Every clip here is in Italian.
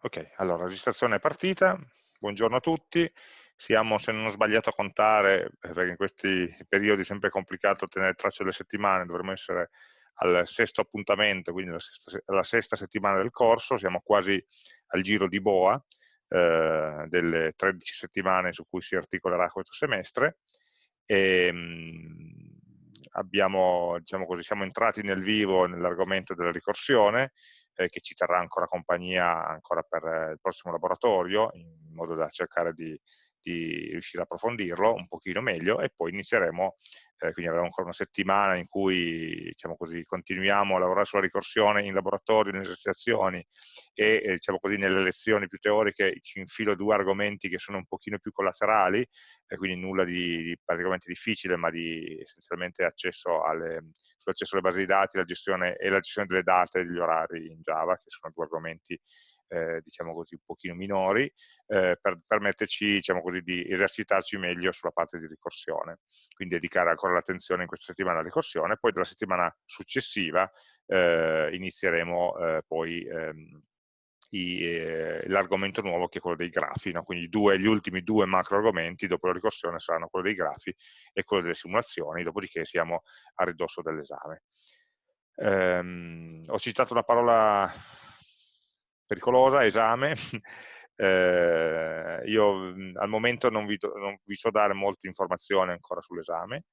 Ok, allora, registrazione è partita, buongiorno a tutti, siamo, se non ho sbagliato a contare, eh, perché in questi periodi è sempre complicato tenere traccia delle settimane, dovremmo essere al sesto appuntamento, quindi la sesta, la sesta settimana del corso, siamo quasi al giro di boa, eh, delle 13 settimane su cui si articolerà questo semestre, e, ehm, abbiamo, diciamo così, siamo entrati nel vivo nell'argomento della ricorsione, eh, che ci terrà ancora compagnia ancora per il prossimo laboratorio, in modo da cercare di, di riuscire a approfondirlo un pochino meglio e poi inizieremo eh, quindi avremo ancora una settimana in cui diciamo così, continuiamo a lavorare sulla ricorsione in laboratorio, nelle esercitazioni e eh, diciamo così, nelle lezioni più teoriche ci infilo due argomenti che sono un pochino più collaterali, eh, quindi nulla di, di, praticamente difficile, ma di essenzialmente accesso alle, sull'accesso alle basi di dati la gestione, e la gestione delle date e degli orari in Java, che sono due argomenti eh, diciamo così, un pochino minori, eh, per permetterci diciamo così, di esercitarci meglio sulla parte di ricorsione. Quindi dedicare ancora l'attenzione in questa settimana alla ricorsione, poi dalla settimana successiva eh, inizieremo eh, poi ehm, eh, l'argomento nuovo che è quello dei grafi, no? quindi due, gli ultimi due macro argomenti dopo la ricorsione saranno quello dei grafi e quello delle simulazioni, dopodiché siamo a ridosso dell'esame. Um, ho citato una parola pericolosa, esame, eh, io mh, al momento non vi, non vi, so dare molte informazioni ancora sull'esame,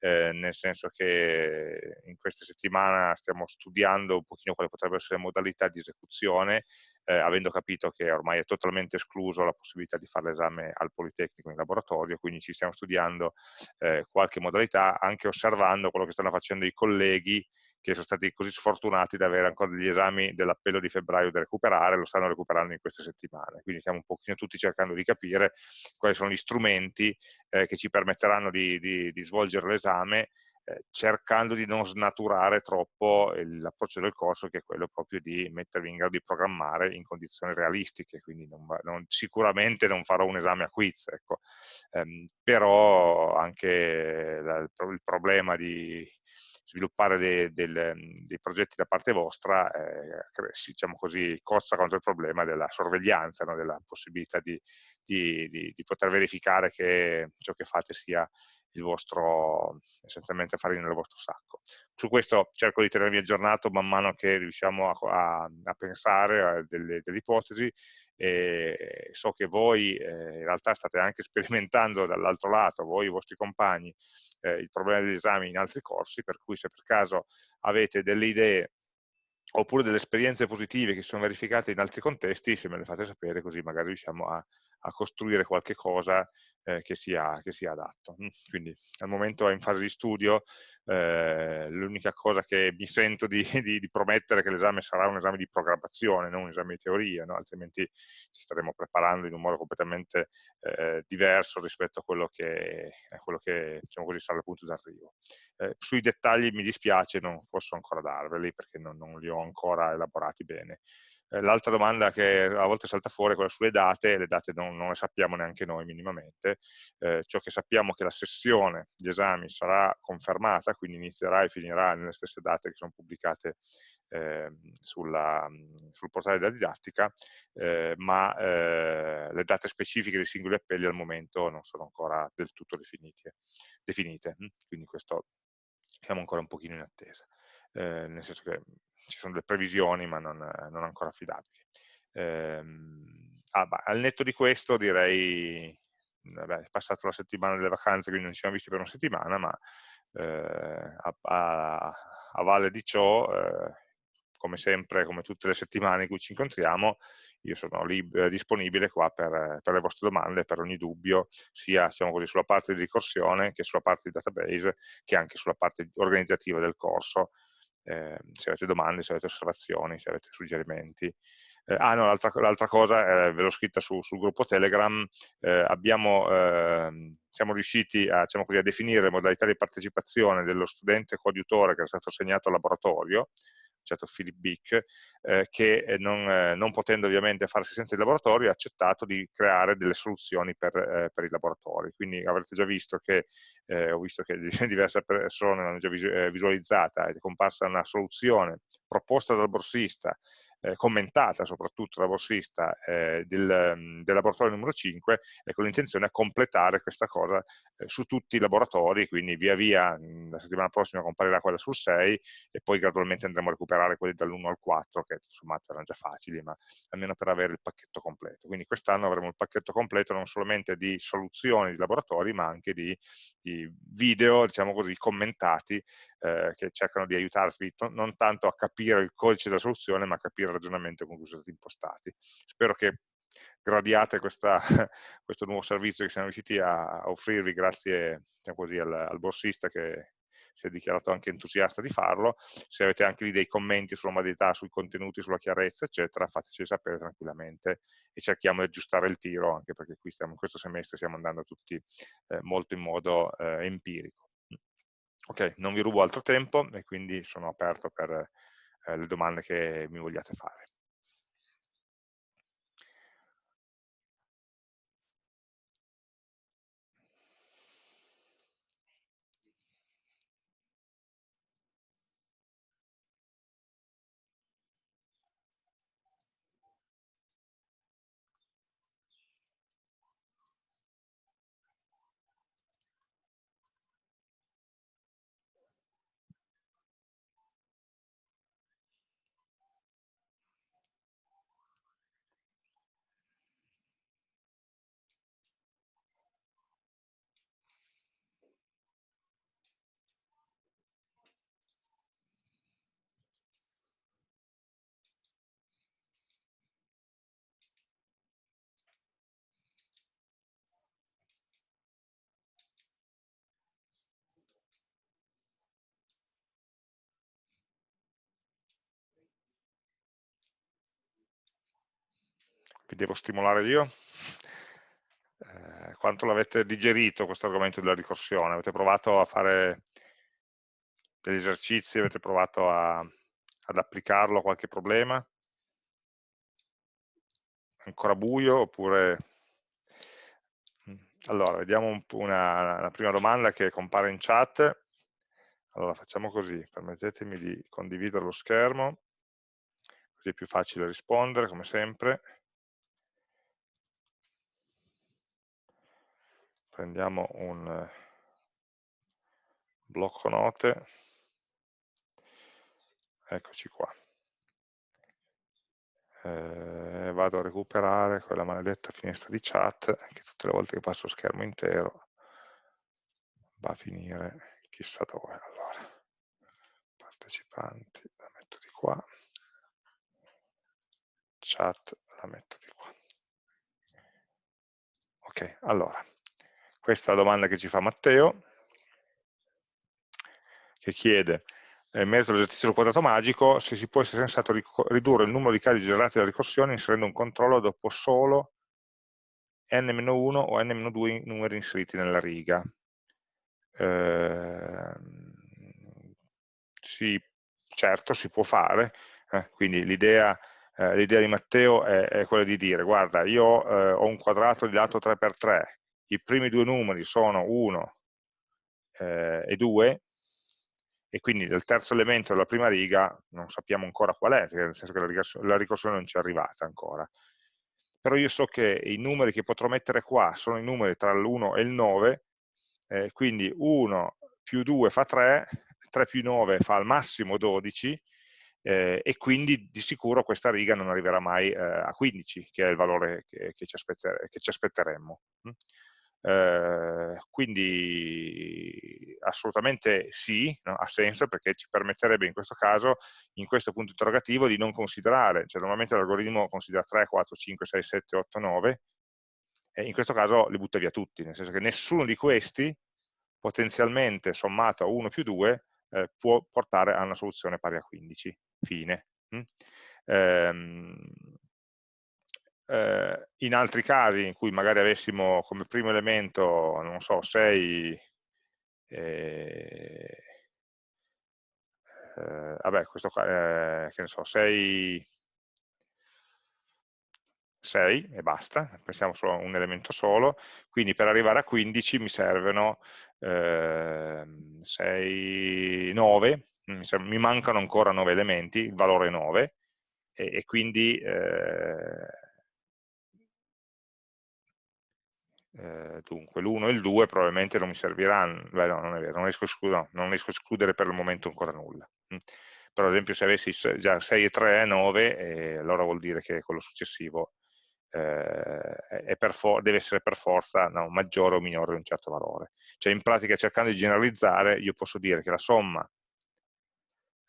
eh, nel senso che in questa settimana stiamo studiando un pochino quali potrebbero essere le modalità di esecuzione, eh, avendo capito che ormai è totalmente escluso la possibilità di fare l'esame al Politecnico in laboratorio, quindi ci stiamo studiando eh, qualche modalità, anche osservando quello che stanno facendo i colleghi che sono stati così sfortunati da avere ancora degli esami dell'appello di febbraio da recuperare, lo stanno recuperando in queste settimane. Quindi stiamo un pochino tutti cercando di capire quali sono gli strumenti eh, che ci permetteranno di, di, di svolgere l'esame eh, cercando di non snaturare troppo l'approccio del corso che è quello proprio di mettervi in grado di programmare in condizioni realistiche, quindi non, non, sicuramente non farò un esame a quiz, ecco. ehm, però anche la, il problema di sviluppare dei, dei, dei, progetti da parte vostra, eh, diciamo così, cozza contro il problema della sorveglianza, no? della possibilità di, di, di, di, poter verificare che ciò che fate sia il vostro, essenzialmente farina nel vostro sacco. Su questo cerco di tenervi aggiornato man mano che riusciamo a, a, a pensare a delle, delle, ipotesi e so che voi eh, in realtà state anche sperimentando dall'altro lato, voi e i vostri compagni, eh, il problema degli esami in altri corsi, per cui se per caso avete delle idee oppure delle esperienze positive che sono verificate in altri contesti, se me le fate sapere così magari riusciamo a, a costruire qualche cosa eh, che, sia, che, sia, adatto. Mm, quindi al momento è in fase di studio, eh, l'unica cosa che mi sento di, di, di promettere è che l'esame sarà un esame di programmazione, non un esame di teoria, no? altrimenti ci staremo preparando in un modo completamente eh, diverso rispetto a quello che, a quello che diciamo così, sarà il punto d'arrivo. Eh, sui dettagli mi dispiace, non posso ancora darveli perché non, non li ho ancora elaborati bene. Eh, l'altra domanda che a volte salta fuori è quella sulle date, le date non, non le sappiamo neanche noi minimamente, eh, ciò che sappiamo è che la sessione di esami sarà confermata, quindi inizierà e finirà nelle stesse date che sono pubblicate eh, sulla, sul portale della didattica, eh, ma eh, le date specifiche dei singoli appelli al momento non sono ancora del tutto definite, definite quindi questo siamo ancora un pochino in attesa. Eh, nel senso che ci sono delle previsioni ma non, non ancora affidabili. Ehm, ah, bah, al netto di questo direi, vabbè, è passata la settimana delle vacanze, quindi non ci siamo visti per una settimana, ma eh, a, a, a, valle di ciò, eh, come sempre, come tutte le settimane in cui ci incontriamo, io sono disponibile qua per, per, le vostre domande, per ogni dubbio, sia diciamo così, sulla parte di ricorsione che sulla parte di database, che anche sulla parte organizzativa del corso, eh, se avete domande, se avete osservazioni, se avete suggerimenti. Eh, ah no, l'altra cosa, eh, ve l'ho scritta su, sul gruppo Telegram, eh, abbiamo, ehm, siamo riusciti a, diciamo così, a, definire le modalità di partecipazione dello studente coadiutore che è stato assegnato al laboratorio, certo Philip Bick, eh, che eh, non, eh, non, potendo ovviamente farsi senza il laboratorio ha accettato di creare delle soluzioni per, eh, per i laboratori. Quindi avrete già visto che, eh, ho visto che diverse persone l'hanno già eh, visualizzata, è comparsa una soluzione proposta dal borsista eh, commentata soprattutto da borsista eh, del, del, laboratorio numero 5 e con l'intenzione a completare questa cosa eh, su tutti i laboratori, quindi via via la settimana prossima comparirà quella sul 6 e poi gradualmente andremo a recuperare quelli dall'1 al 4 che sommato erano già facili, ma almeno per avere il pacchetto completo. Quindi quest'anno avremo il pacchetto completo non solamente di soluzioni di laboratori, ma anche di, di video, diciamo così, commentati eh, che cercano di aiutarvi non tanto a capire il codice della soluzione, ma a capire il ragionamento con cui sono stati impostati. Spero che gradiate questa, questo nuovo servizio che siamo riusciti a, offrirvi grazie diciamo così, al, al borsista che si è dichiarato anche entusiasta di farlo, se avete anche lì dei commenti sulla modalità, sui contenuti, sulla chiarezza, eccetera, fateci sapere tranquillamente e cerchiamo di aggiustare il tiro, anche perché qui stiamo, in questo semestre stiamo andando tutti eh, molto in modo eh, empirico. Ok, non vi rubo altro tempo e quindi sono aperto per eh, le domande che mi vogliate fare. Vi devo stimolare io? Eh, quanto l'avete digerito questo argomento della ricorsione? Avete provato a fare degli esercizi, avete provato a, ad applicarlo a qualche problema? Ancora buio oppure... Allora, vediamo un una, prima domanda che compare in chat. Allora, facciamo così, permettetemi di condividere lo schermo, così è più facile rispondere, come sempre. Prendiamo un eh, blocco note, eccoci qua. Eh, vado a recuperare quella maledetta finestra di chat che tutte le volte che passo lo schermo intero va a finire chissà dove. Allora, partecipanti, la metto di qua, chat, la metto di qua. Ok, allora, questa è la domanda che ci fa Matteo, che chiede, eh, in merito all'esercizio quadrato magico, se si può essere sensato ridurre il numero di casi generati dalla ricorsione inserendo un controllo dopo solo n-1 o n-2 numeri inseriti nella riga. Eh, sì, certo, si può fare, eh, quindi l'idea eh, di Matteo è, è, quella di dire, guarda, io eh, ho un quadrato di lato 3x3, i primi due numeri sono 1 eh, e 2, e quindi del terzo elemento della prima riga non sappiamo ancora qual è, nel senso che la, ricorsione, la ricorsione non ci è arrivata ancora. Però io so che i numeri che potrò mettere qua sono i numeri tra l'1 e il 9, eh, quindi 1 più 2 fa 3, 3 più 9 fa al massimo 12, eh, e quindi di sicuro questa riga non arriverà mai eh, a 15, che è il valore che, che, ci, aspetter che ci, aspetteremmo. Mm? Eh, quindi assolutamente sì, no? ha senso perché ci permetterebbe in questo caso, in questo punto interrogativo, di non considerare, cioè normalmente l'algoritmo considera 3, 4, 5, 6, 7, 8, 9, e in questo caso li butta via tutti, nel senso che nessuno di questi potenzialmente sommato a 1 più 2 eh, può portare a una soluzione pari a 15, fine. Mm? Ehm, eh, in altri casi in cui magari avessimo come primo elemento, non so, 6, eh, eh, vabbè, questo qua, eh, che ne so, 6, 6 e basta, pensiamo solo a un elemento solo, quindi per arrivare a 15 mi servono eh, 6, 9, mi mancano ancora 9 elementi, il valore è 9, e, e quindi eh, dunque l'1 e il 2 probabilmente non mi serviranno, beh no, non è vero, non riesco, no, non riesco a escludere per il momento ancora nulla. Mm. Però ad esempio se avessi già 6 e 3 è 9, eh, allora vuol dire che quello successivo eh, deve essere per forza no, maggiore o minore di un certo valore. Cioè in pratica cercando di generalizzare io posso dire che la somma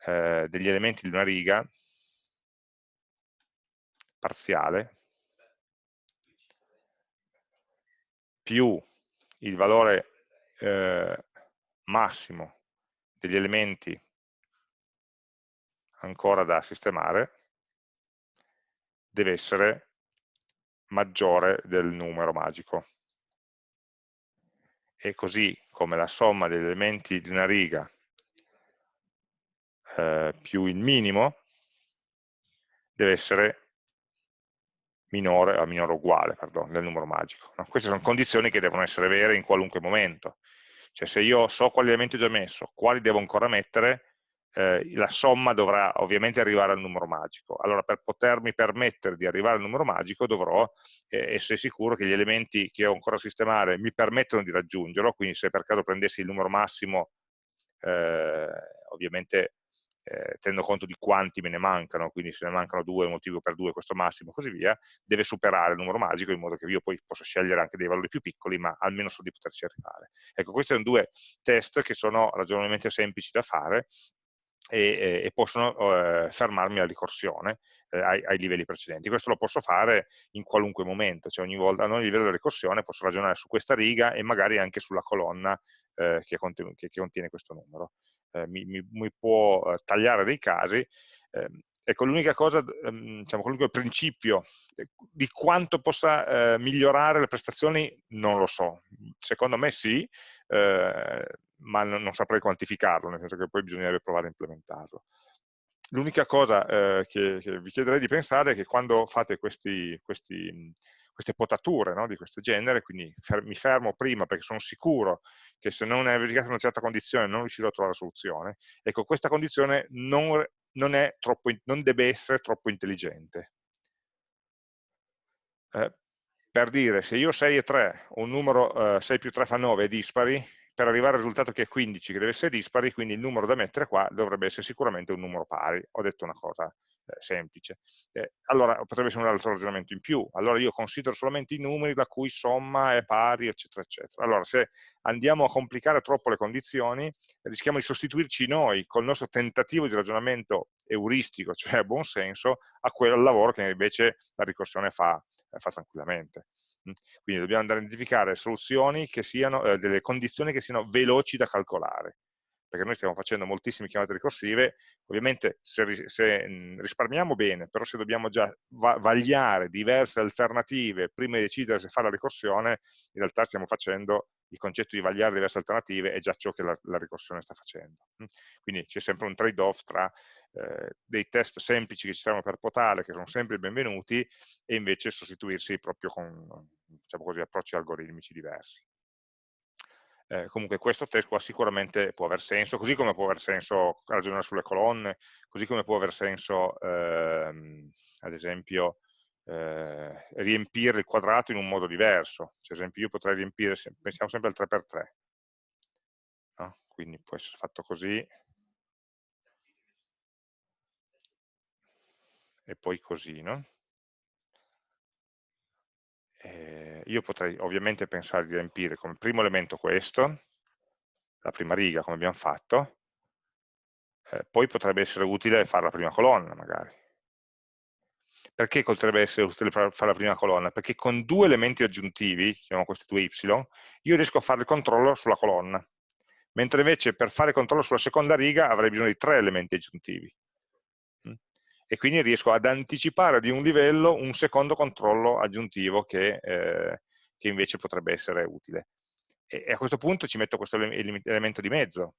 eh, degli elementi di una riga parziale più il valore eh, massimo degli elementi ancora da sistemare deve essere maggiore del numero magico. E così come la somma degli elementi di una riga eh, più il minimo deve essere minore, o minore uguale pardon, del numero magico. No? Queste sono condizioni che devono essere vere in qualunque momento. Cioè se io so quali elementi ho già messo, quali devo ancora mettere, eh, la somma dovrà ovviamente arrivare al numero magico. Allora per potermi permettere di arrivare al numero magico dovrò eh, essere sicuro che gli elementi che ho ancora da sistemare mi permettono di raggiungerlo, quindi se per caso prendessi il numero massimo, eh, ovviamente eh, tenendo conto di quanti me ne mancano, quindi se ne mancano due, motivo per due, questo massimo, e così via, deve superare il numero magico in modo che io poi possa scegliere anche dei valori più piccoli, ma almeno so di poterci arrivare. Ecco, questi sono due test che sono ragionevolmente semplici da fare e, e, possono eh, fermarmi la ricorsione eh, ai, ai, livelli precedenti. Questo lo posso fare in qualunque momento, cioè ogni volta a ogni livello della ricorsione posso ragionare su questa riga e magari anche sulla colonna eh, che, contiene, che, che, contiene questo numero. Eh, mi, mi, mi, può eh, tagliare dei casi ehm, Ecco, l'unica cosa, ehm, diciamo, l'unico principio di quanto possa eh, migliorare le prestazioni non lo so. Secondo me sì, eh, ma non, non, saprei quantificarlo, nel senso che poi bisognerebbe provare a implementarlo. L'unica cosa eh, che, che, vi chiederei di pensare è che quando fate questi, questi, queste potature no, di questo genere, quindi fer mi fermo prima perché sono sicuro che se non è verificata una certa condizione non riuscirò a trovare la soluzione, ecco, questa condizione non non, troppo, non deve essere troppo intelligente. Eh, per dire, se io 6 e 3, un numero eh, 6 più 3 fa 9 è dispari, per arrivare al risultato che è 15, che deve essere dispari, quindi il numero da mettere qua dovrebbe essere sicuramente un numero pari. Ho detto una cosa semplice. Eh, allora potrebbe essere un altro ragionamento in più. Allora io considero solamente i numeri la cui somma è pari, eccetera, eccetera. Allora se andiamo a complicare troppo le condizioni, rischiamo di sostituirci noi col nostro tentativo di ragionamento euristico, cioè a buon senso, a quel lavoro che invece la ricorsione fa, eh, fa tranquillamente. Mm. Quindi dobbiamo andare a identificare soluzioni che siano, eh, delle condizioni che siano veloci da calcolare perché noi stiamo facendo moltissime chiamate ricorsive, ovviamente se, se risparmiamo bene, però se dobbiamo già va vagliare diverse alternative prima di decidere se fare la ricorsione, in realtà stiamo facendo il concetto di vagliare diverse alternative è già ciò che la, la ricorsione sta facendo. Quindi c'è sempre un trade-off tra eh, dei test semplici che ci servono per potare, che sono sempre benvenuti, e invece sostituirsi proprio con diciamo così, approcci algoritmici diversi eh, comunque questo test qua sicuramente può aver senso, così come può aver senso ragionare sulle colonne, così come può aver senso, ehm, ad esempio, eh, riempire il quadrato in un modo diverso. Cioè, ad esempio, io potrei riempire, pensiamo sempre al 3x3, no? quindi può essere fatto così, e poi così, no? Eh, io potrei ovviamente pensare di riempire come primo elemento questo, la prima riga come abbiamo fatto, eh, poi potrebbe essere utile fare la prima colonna magari. Perché potrebbe essere utile fare la prima colonna? Perché con due elementi aggiuntivi, chiamiamo questi due y, io riesco a fare il controllo sulla colonna, mentre invece per fare il controllo sulla seconda riga avrei bisogno di tre elementi aggiuntivi e quindi riesco ad anticipare di un livello un secondo controllo aggiuntivo che, eh, che invece potrebbe essere utile. E, a questo punto ci metto questo elemento di mezzo,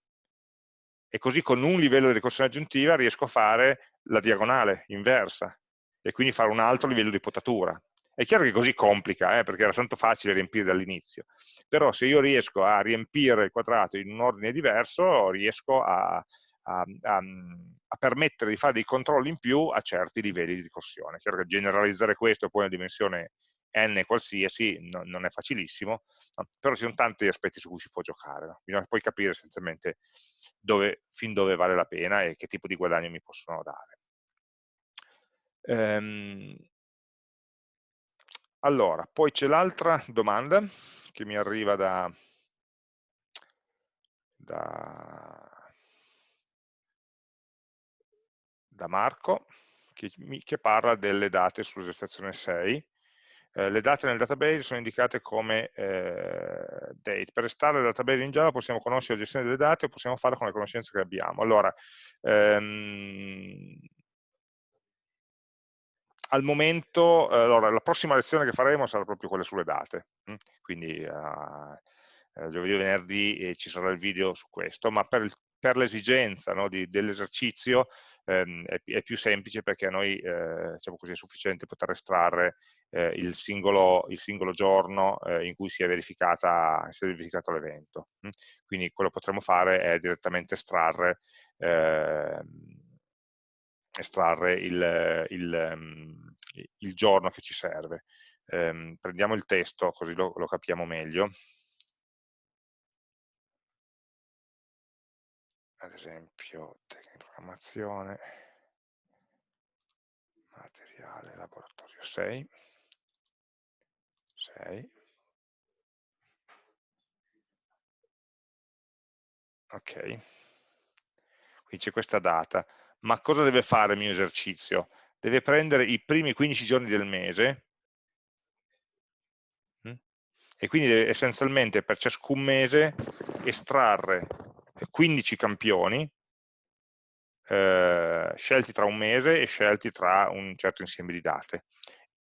e così con un livello di ricorsione aggiuntiva riesco a fare la diagonale inversa e quindi fare un altro livello di potatura. È chiaro che così complica, eh, perché era tanto facile riempire dall'inizio, però se io riesco a riempire il quadrato in un ordine diverso, riesco a, a, a, a, permettere di fare dei controlli in più a certi livelli di ricorsione. Chiaro che generalizzare questo poi una dimensione n qualsiasi no, non è facilissimo, no? però ci sono tanti aspetti su cui si può giocare. No? Bisogna poi capire essenzialmente dove, fin dove vale la pena e che tipo di guadagno mi possono dare. Ehm, allora, poi c'è l'altra domanda che mi arriva da, da, da Marco, che, che, parla delle date sull'esercitazione 6. Eh, le date nel database sono indicate come eh, date. Per restare nel database in Java possiamo conoscere la gestione delle date o possiamo farlo con le conoscenze che abbiamo. Allora, ehm, al momento, eh, allora, la prossima lezione che faremo sarà proprio quella sulle date, hm? quindi uh, giovedì e venerdì eh, ci sarà il video su questo, ma per, per l'esigenza no, dell'esercizio ehm, è, è, più semplice perché a noi eh, diciamo così, è sufficiente poter estrarre eh, il, singolo, il, singolo, giorno eh, in cui si è, si è verificato l'evento. Hm? Quindi quello che potremo fare è direttamente estrarre ehm, estrarre il, il, mm, il, giorno che ci serve. Eh, prendiamo il testo così lo, lo capiamo meglio. Ad esempio, tecnica di programmazione, materiale, laboratorio 6. 6. Ok. Qui c'è questa data ma cosa deve fare il mio esercizio? Deve prendere i primi 15 giorni del mese mm, e quindi deve essenzialmente per ciascun mese estrarre 15 campioni eh, scelti tra un mese e scelti tra un certo insieme di date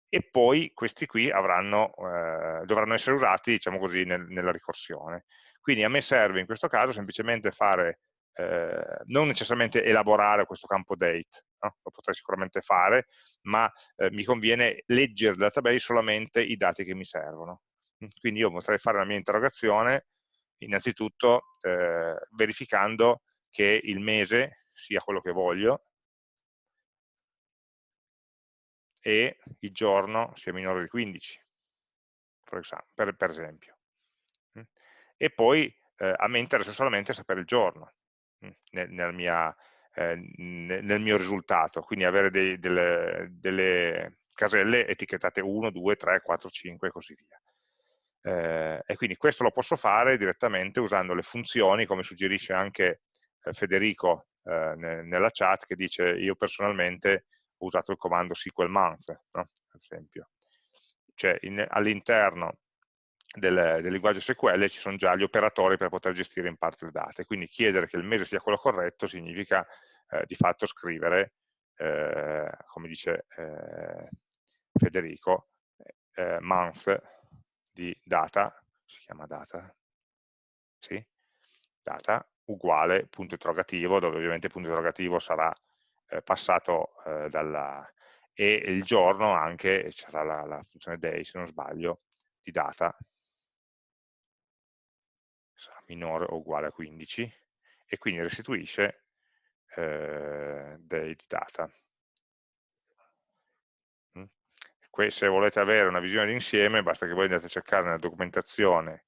e poi questi qui avranno, eh, dovranno essere usati diciamo così, nel, nella ricorsione quindi a me serve in questo caso semplicemente fare eh, non necessariamente elaborare questo campo date, no? lo potrei sicuramente fare, ma eh, mi conviene leggere il database solamente i dati che mi servono. Quindi io potrei fare la mia interrogazione innanzitutto eh, verificando che il mese sia quello che voglio e il giorno sia minore di 15, per, per esempio. E poi eh, a me interessa solamente sapere il giorno nel, nel, mia, eh, nel mio risultato, quindi avere dei, delle, delle, caselle etichettate 1, 2, 3, 4, 5 e così via. Eh, e quindi questo lo posso fare direttamente usando le funzioni, come suggerisce anche eh, Federico eh, nella chat, che dice io personalmente ho usato il comando SQL month, no? ad esempio. Cioè all'interno del, del, linguaggio SQL ci sono già gli operatori per poter gestire in parte le date, quindi chiedere che il mese sia quello corretto significa eh, di fatto scrivere, eh, come dice eh, Federico, month di data, si chiama data, sì? data uguale punto interrogativo, dove ovviamente il punto interrogativo sarà eh, passato eh, dalla, e il giorno anche, sarà la, la funzione day se non sbaglio, di data sarà minore o uguale a 15 e quindi restituisce eh, date data. Mm? Se volete avere una visione d'insieme basta che voi andate a cercare nella documentazione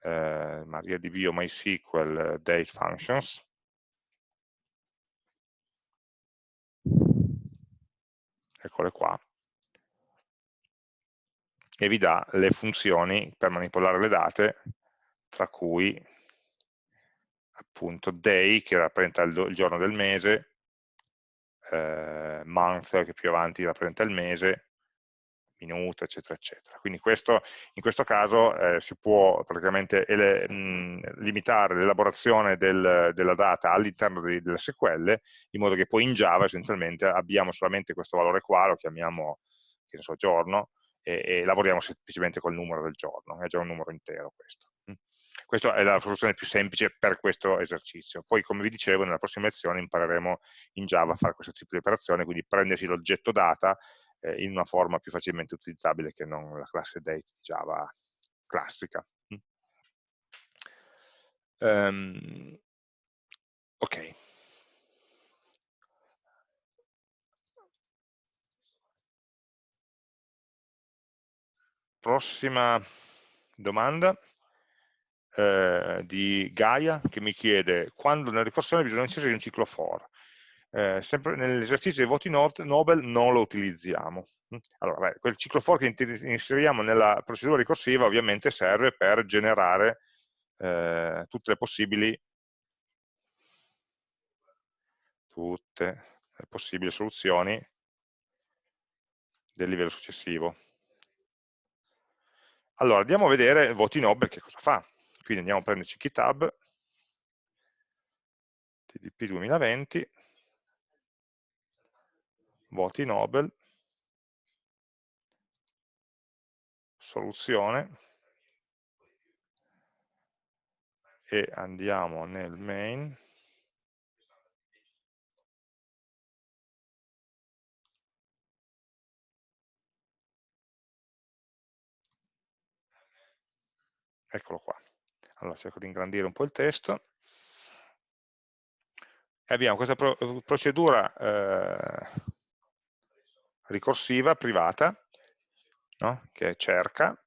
eh, MariaDB o MySQL date functions. Eccole qua. E vi dà le funzioni per manipolare le date tra cui appunto day che rappresenta il, il giorno del mese, eh, month che più avanti rappresenta il mese, minuto, eccetera, eccetera. Quindi questo, in questo caso eh, si può praticamente ele, mh, limitare l'elaborazione del, della data all'interno delle SQL, in modo che poi in Java essenzialmente abbiamo solamente questo valore qua, lo chiamiamo che ne so, giorno, e, e lavoriamo semplicemente col numero del giorno, è già un numero intero questo. Questa è la soluzione più semplice per questo esercizio. Poi, come vi dicevo, nella prossima lezione impareremo in Java a fare questo tipo di operazione, quindi prendersi l'oggetto data eh, in una forma più facilmente utilizzabile che non la classe date Java classica. Um, ok. Prossima domanda eh, di Gaia che mi chiede quando nella ricorsione bisogna inserire un ciclo for. Eh, sempre nell'esercizio dei voti Nobel non lo utilizziamo. Allora, beh, quel ciclo for che inseriamo nella procedura ricorsiva ovviamente serve per generare eh, tutte le possibili tutte le possibili soluzioni del livello successivo. Allora, andiamo a vedere voti Nobel che cosa fa. Quindi andiamo a prenderci GitHub, TDP 2020, voti Nobel, soluzione, e andiamo nel main, eccolo qua. Allora cerco di ingrandire un po' il testo. E abbiamo questa pro procedura eh, ricorsiva privata no? che cerca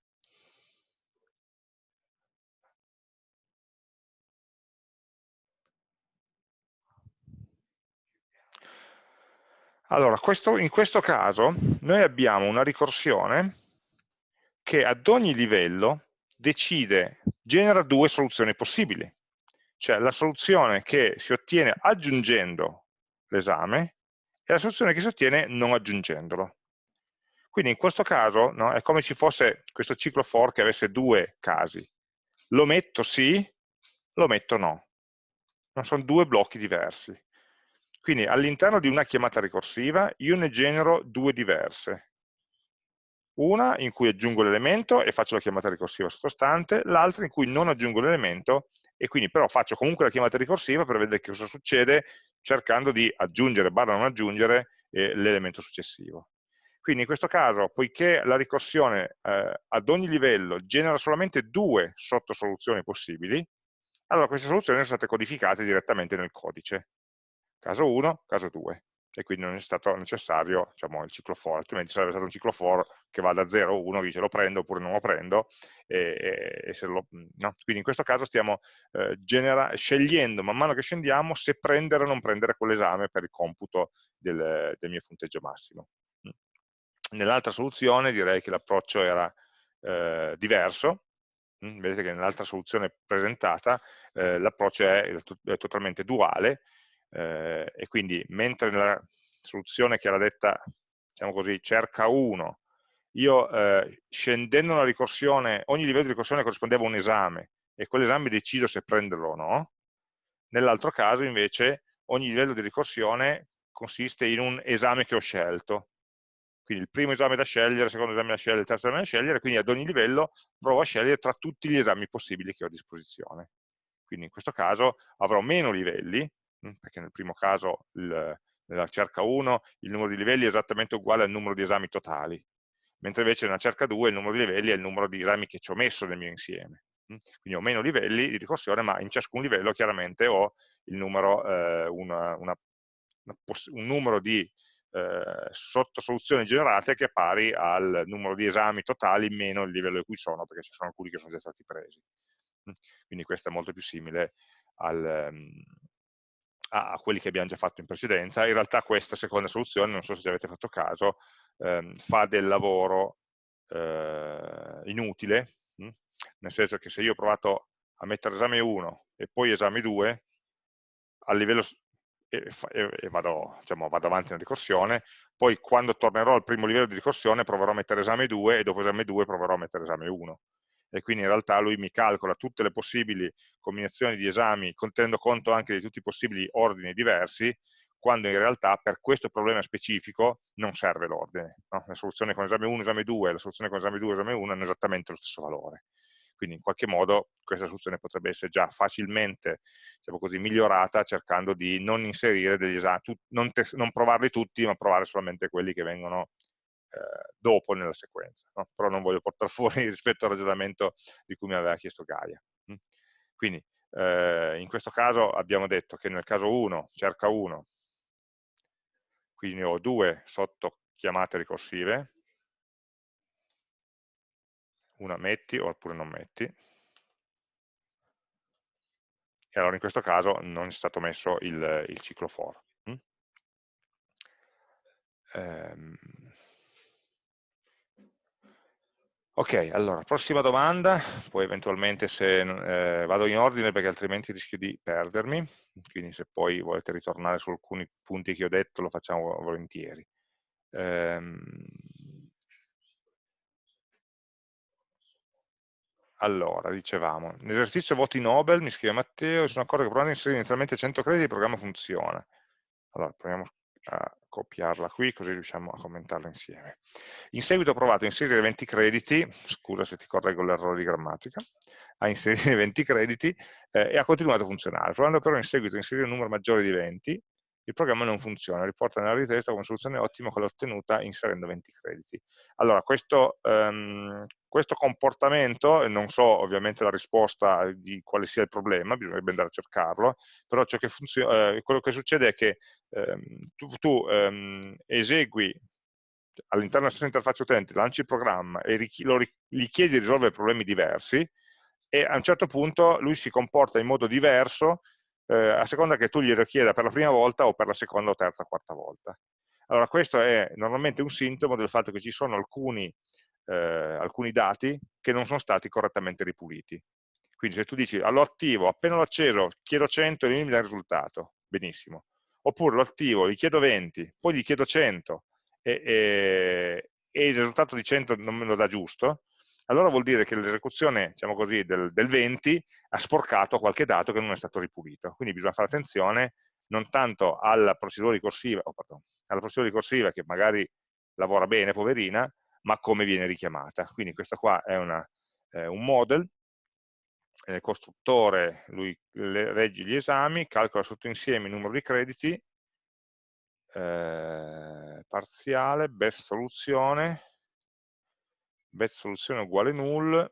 Allora, questo, in questo caso noi abbiamo una ricorsione che ad ogni livello decide, genera due soluzioni possibili, cioè la soluzione che si ottiene aggiungendo l'esame e la soluzione che si ottiene non aggiungendolo. Quindi in questo caso no, è come se fosse questo ciclo for che avesse due casi. Lo metto sì, lo metto no. Non sono due blocchi diversi. Quindi all'interno di una chiamata ricorsiva io ne genero due diverse una in cui aggiungo l'elemento e faccio la chiamata ricorsiva sottostante, l'altra in cui non aggiungo l'elemento e quindi però faccio comunque la chiamata ricorsiva per vedere cosa succede cercando di aggiungere, barra non aggiungere, eh, l'elemento successivo. Quindi in questo caso, poiché la ricorsione eh, ad ogni livello genera solamente due sottosoluzioni possibili, allora queste soluzioni sono state codificate direttamente nel codice. Caso 1, caso 2 e quindi non è stato necessario diciamo, il ciclo for, altrimenti sarebbe stato un ciclo for che va da 0 a 1, dice lo prendo oppure non lo prendo, e, e lo, no? quindi in questo caso stiamo eh, scegliendo man mano che scendiamo se prendere o non prendere quell'esame per il computo del, del mio punteggio massimo. Nell'altra soluzione direi che l'approccio era eh, diverso, vedete che nell'altra soluzione presentata eh, l'approccio è, è, totalmente duale, eh, e quindi mentre nella soluzione che era detta, diciamo così, cerca 1, io eh, scendendo una ricorsione, ogni livello di ricorsione corrispondeva a un esame e quell'esame decido se prenderlo o no, nell'altro caso invece ogni livello di ricorsione consiste in un esame che ho scelto, quindi il primo esame da scegliere, il secondo esame da scegliere, il terzo esame da scegliere, quindi ad ogni livello provo a scegliere tra tutti gli esami possibili che ho a disposizione. Quindi in questo caso avrò meno livelli, perché nel primo caso il, nella cerca 1 il numero di livelli è esattamente uguale al numero di esami totali, mentre invece nella cerca 2 il numero di livelli è il numero di esami che ci ho messo nel mio insieme. Quindi ho meno livelli di ricorsione, ma in ciascun livello chiaramente ho numero, eh, una, una, un numero di eh, sottosoluzioni generate che è pari al numero di esami totali meno il livello in cui sono, perché ci sono alcuni che sono già stati presi. Quindi questo è molto più simile al, a, quelli che abbiamo già fatto in precedenza. In realtà questa seconda soluzione, non so se ci avete fatto caso, ehm, fa del lavoro eh, inutile, mh? Hm? nel senso che se io ho provato a mettere esame 1 e poi esame 2, a livello e, e vado, diciamo, vado, avanti nella ricorsione, poi quando tornerò al primo livello di ricorsione proverò a mettere esame 2 e dopo esame 2 proverò a mettere esame 1 e quindi in realtà lui mi calcola tutte le possibili combinazioni di esami, tenendo conto anche di tutti i possibili ordini diversi, quando in realtà per questo problema specifico non serve l'ordine. No? La soluzione con esame 1, esame 2 e la soluzione con esame 2, esame 1 hanno esattamente lo stesso valore. Quindi in qualche modo questa soluzione potrebbe essere già facilmente diciamo così, migliorata cercando di non inserire degli esami, non, non provarli tutti, ma provare solamente quelli che vengono eh, dopo nella sequenza, no? però non voglio portare fuori rispetto al ragionamento di cui mi aveva chiesto Gaia. Mm? Quindi eh, in questo caso abbiamo detto che nel caso 1 cerca 1, quindi ho due sotto chiamate ricorsive, una metti oppure non metti, e allora in questo caso non è stato messo il, il ciclo for. Mm? Ehm, Ok, allora, prossima domanda, poi eventualmente se eh, vado in ordine perché altrimenti rischio di perdermi, quindi se poi volete ritornare su alcuni punti che ho detto lo facciamo volentieri. Ehm, allora, dicevamo, l'esercizio voti Nobel, mi scrive Matteo, sono accorto che provando a inserire inizialmente 100 crediti il programma funziona. Allora, proviamo a copiarla qui così riusciamo a commentarla insieme. In seguito ho provato a inserire 20 crediti, scusa se ti correggo l'errore di grammatica, a inserire 20 crediti eh, e ha continuato a funzionare. Provando però in seguito a inserire un numero maggiore di 20, il programma non funziona, riporta nella richiesta come soluzione ottima quella ottenuta inserendo 20 crediti. Allora, questo, um, questo comportamento, non so ovviamente la risposta di quale sia il problema, bisognerebbe andare a cercarlo, però che eh, quello che succede è che um, tu, tu um, esegui all'interno della stessa interfaccia utente, lanci il programma e lo, gli chiedi di risolvere problemi diversi, e a un certo punto lui si comporta in modo diverso eh, a seconda che tu glielo chieda per la prima volta o per la seconda o terza o quarta volta. Allora questo è normalmente un sintomo del fatto che ci sono alcuni, eh, alcuni dati che non sono stati correttamente ripuliti. Quindi se tu dici lo attivo, appena l'ho acceso, chiedo 100 e lui mi dà il risultato, benissimo. Oppure lo attivo, gli chiedo 20, poi gli chiedo 100 e, e, e il risultato di 100 non me lo dà giusto, allora vuol dire che l'esecuzione diciamo così, del, del 20 ha sporcato qualche dato che non è stato ripulito. Quindi bisogna fare attenzione non tanto alla procedura ricorsiva, oh, pardon, alla procedura ricorsiva che magari lavora bene, poverina, ma come viene richiamata. Quindi questo qua è una, eh, un model, il costruttore, lui regge gli esami, calcola sotto insieme il numero di crediti, eh, parziale, best soluzione, best soluzione uguale null,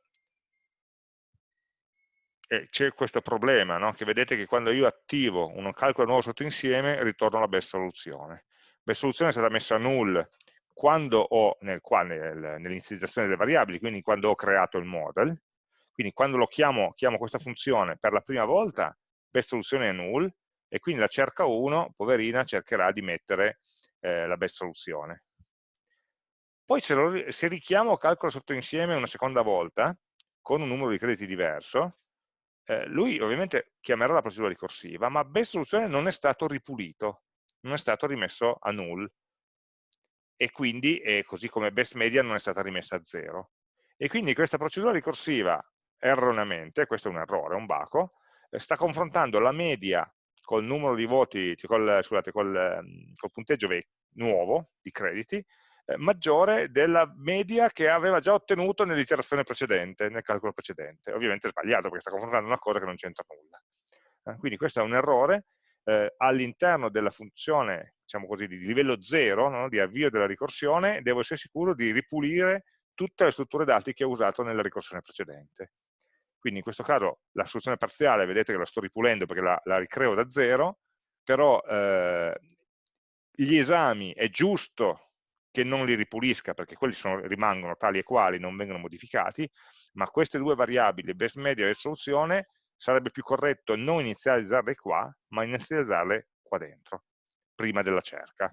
e c'è questo problema, no? che vedete che quando io attivo un calcolo nuovo sottoinsieme ritorno alla best soluzione. Best soluzione è stata messa a null quando ho, nel, nel, nell'inizializzazione delle variabili, quindi quando ho creato il model, quindi quando lo chiamo, chiamo questa funzione per la prima volta, best soluzione è null, e quindi la cerca 1, poverina, cercherà di mettere eh, la best soluzione. Poi se, lo, se richiamo calcolo sotto insieme una seconda volta, con un numero di crediti diverso, eh, lui ovviamente chiamerà la procedura ricorsiva, ma best soluzione non è stato ripulito, non è stato rimesso a null, e quindi, eh, così come best media, non è stata rimessa a zero. E quindi questa procedura ricorsiva, erroneamente, questo è un errore, un baco, eh, sta confrontando la media col numero di voti, cioè col, scusate, col, ehm, col punteggio nuovo di crediti, eh, maggiore della media che aveva già ottenuto nell'iterazione precedente, nel calcolo precedente. Ovviamente è sbagliato perché sta confrontando una cosa che non c'entra nulla. Eh, quindi questo è un errore. Eh, all'interno della funzione, diciamo così, di livello 0, no, di avvio della ricorsione, devo essere sicuro di ripulire tutte le strutture dati che ho usato nella ricorsione precedente. Quindi in questo caso la soluzione parziale, vedete che la sto ripulendo perché la, la ricreo da zero, però eh, gli esami è giusto che non li ripulisca perché quelli sono, rimangono tali e quali, non vengono modificati, ma queste due variabili, best media e soluzione, sarebbe più corretto non inizializzarle qua, ma inizializzarle qua dentro, prima della cerca.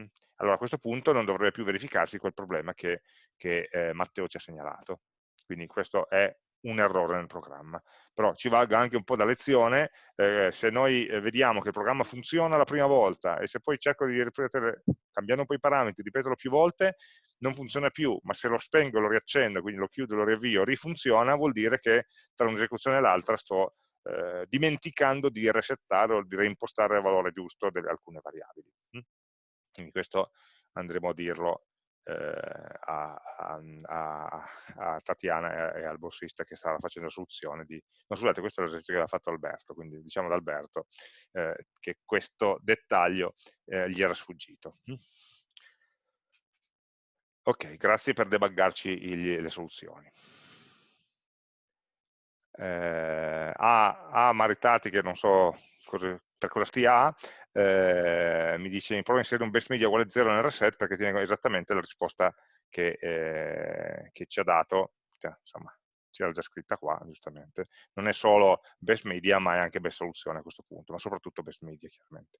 Mm? Allora a questo punto non dovrebbe più verificarsi quel problema che, che eh, Matteo ci ha segnalato. Quindi questo è un errore nel programma. Però ci valga anche un po' da lezione, eh, se noi eh, vediamo che il programma funziona la prima volta e se poi cerco di ripetere, cambiando un po' i parametri, ripeterlo più volte, non funziona più, ma se lo spengo, lo riaccendo, quindi lo chiudo, lo riavvio, rifunziona, vuol dire che tra un'esecuzione e l'altra sto eh, dimenticando di resettare o di reimpostare il valore giusto di alcune variabili. Mm? Quindi questo andremo a dirlo eh, a, a, a, Tatiana e, al borsista che stava facendo la soluzione di... No, scusate, questo è l'esercizio che aveva fatto Alberto, quindi diciamo ad Alberto eh, che questo dettaglio eh, gli era sfuggito. Ok, grazie per debuggarci il, le soluzioni. Eh, a, a Maritati, che non so cosa, per cosa stia A, eh, mi dice prova a inserire un best media uguale 0 nel reset perché tiene esattamente la risposta che, eh, che ci ha dato cioè, insomma, c'era già scritta qua, giustamente. Non è solo best media, ma è anche best soluzione a questo punto, ma soprattutto best media, chiaramente.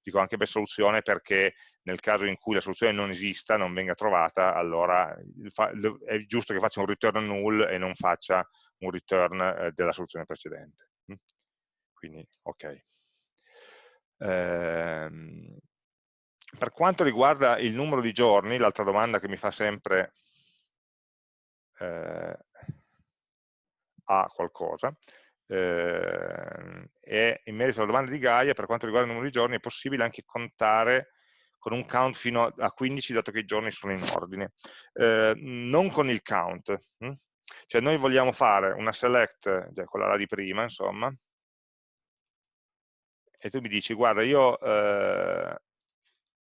Dico anche best soluzione perché nel caso in cui la soluzione non esista, non venga trovata, allora è giusto che faccia un return null e non faccia un return eh, della soluzione precedente. Mm? Quindi, ok. Ehm, per quanto riguarda il numero di giorni, l'altra domanda che mi fa sempre eh, a qualcosa, eh, e in merito alla domanda di Gaia, per quanto riguarda il numero di giorni, è possibile anche contare con un count fino a 15, dato che i giorni sono in ordine. Eh, non con il count, hm? cioè noi vogliamo fare una select, cioè quella là di prima, insomma, e tu mi dici, guarda, io eh,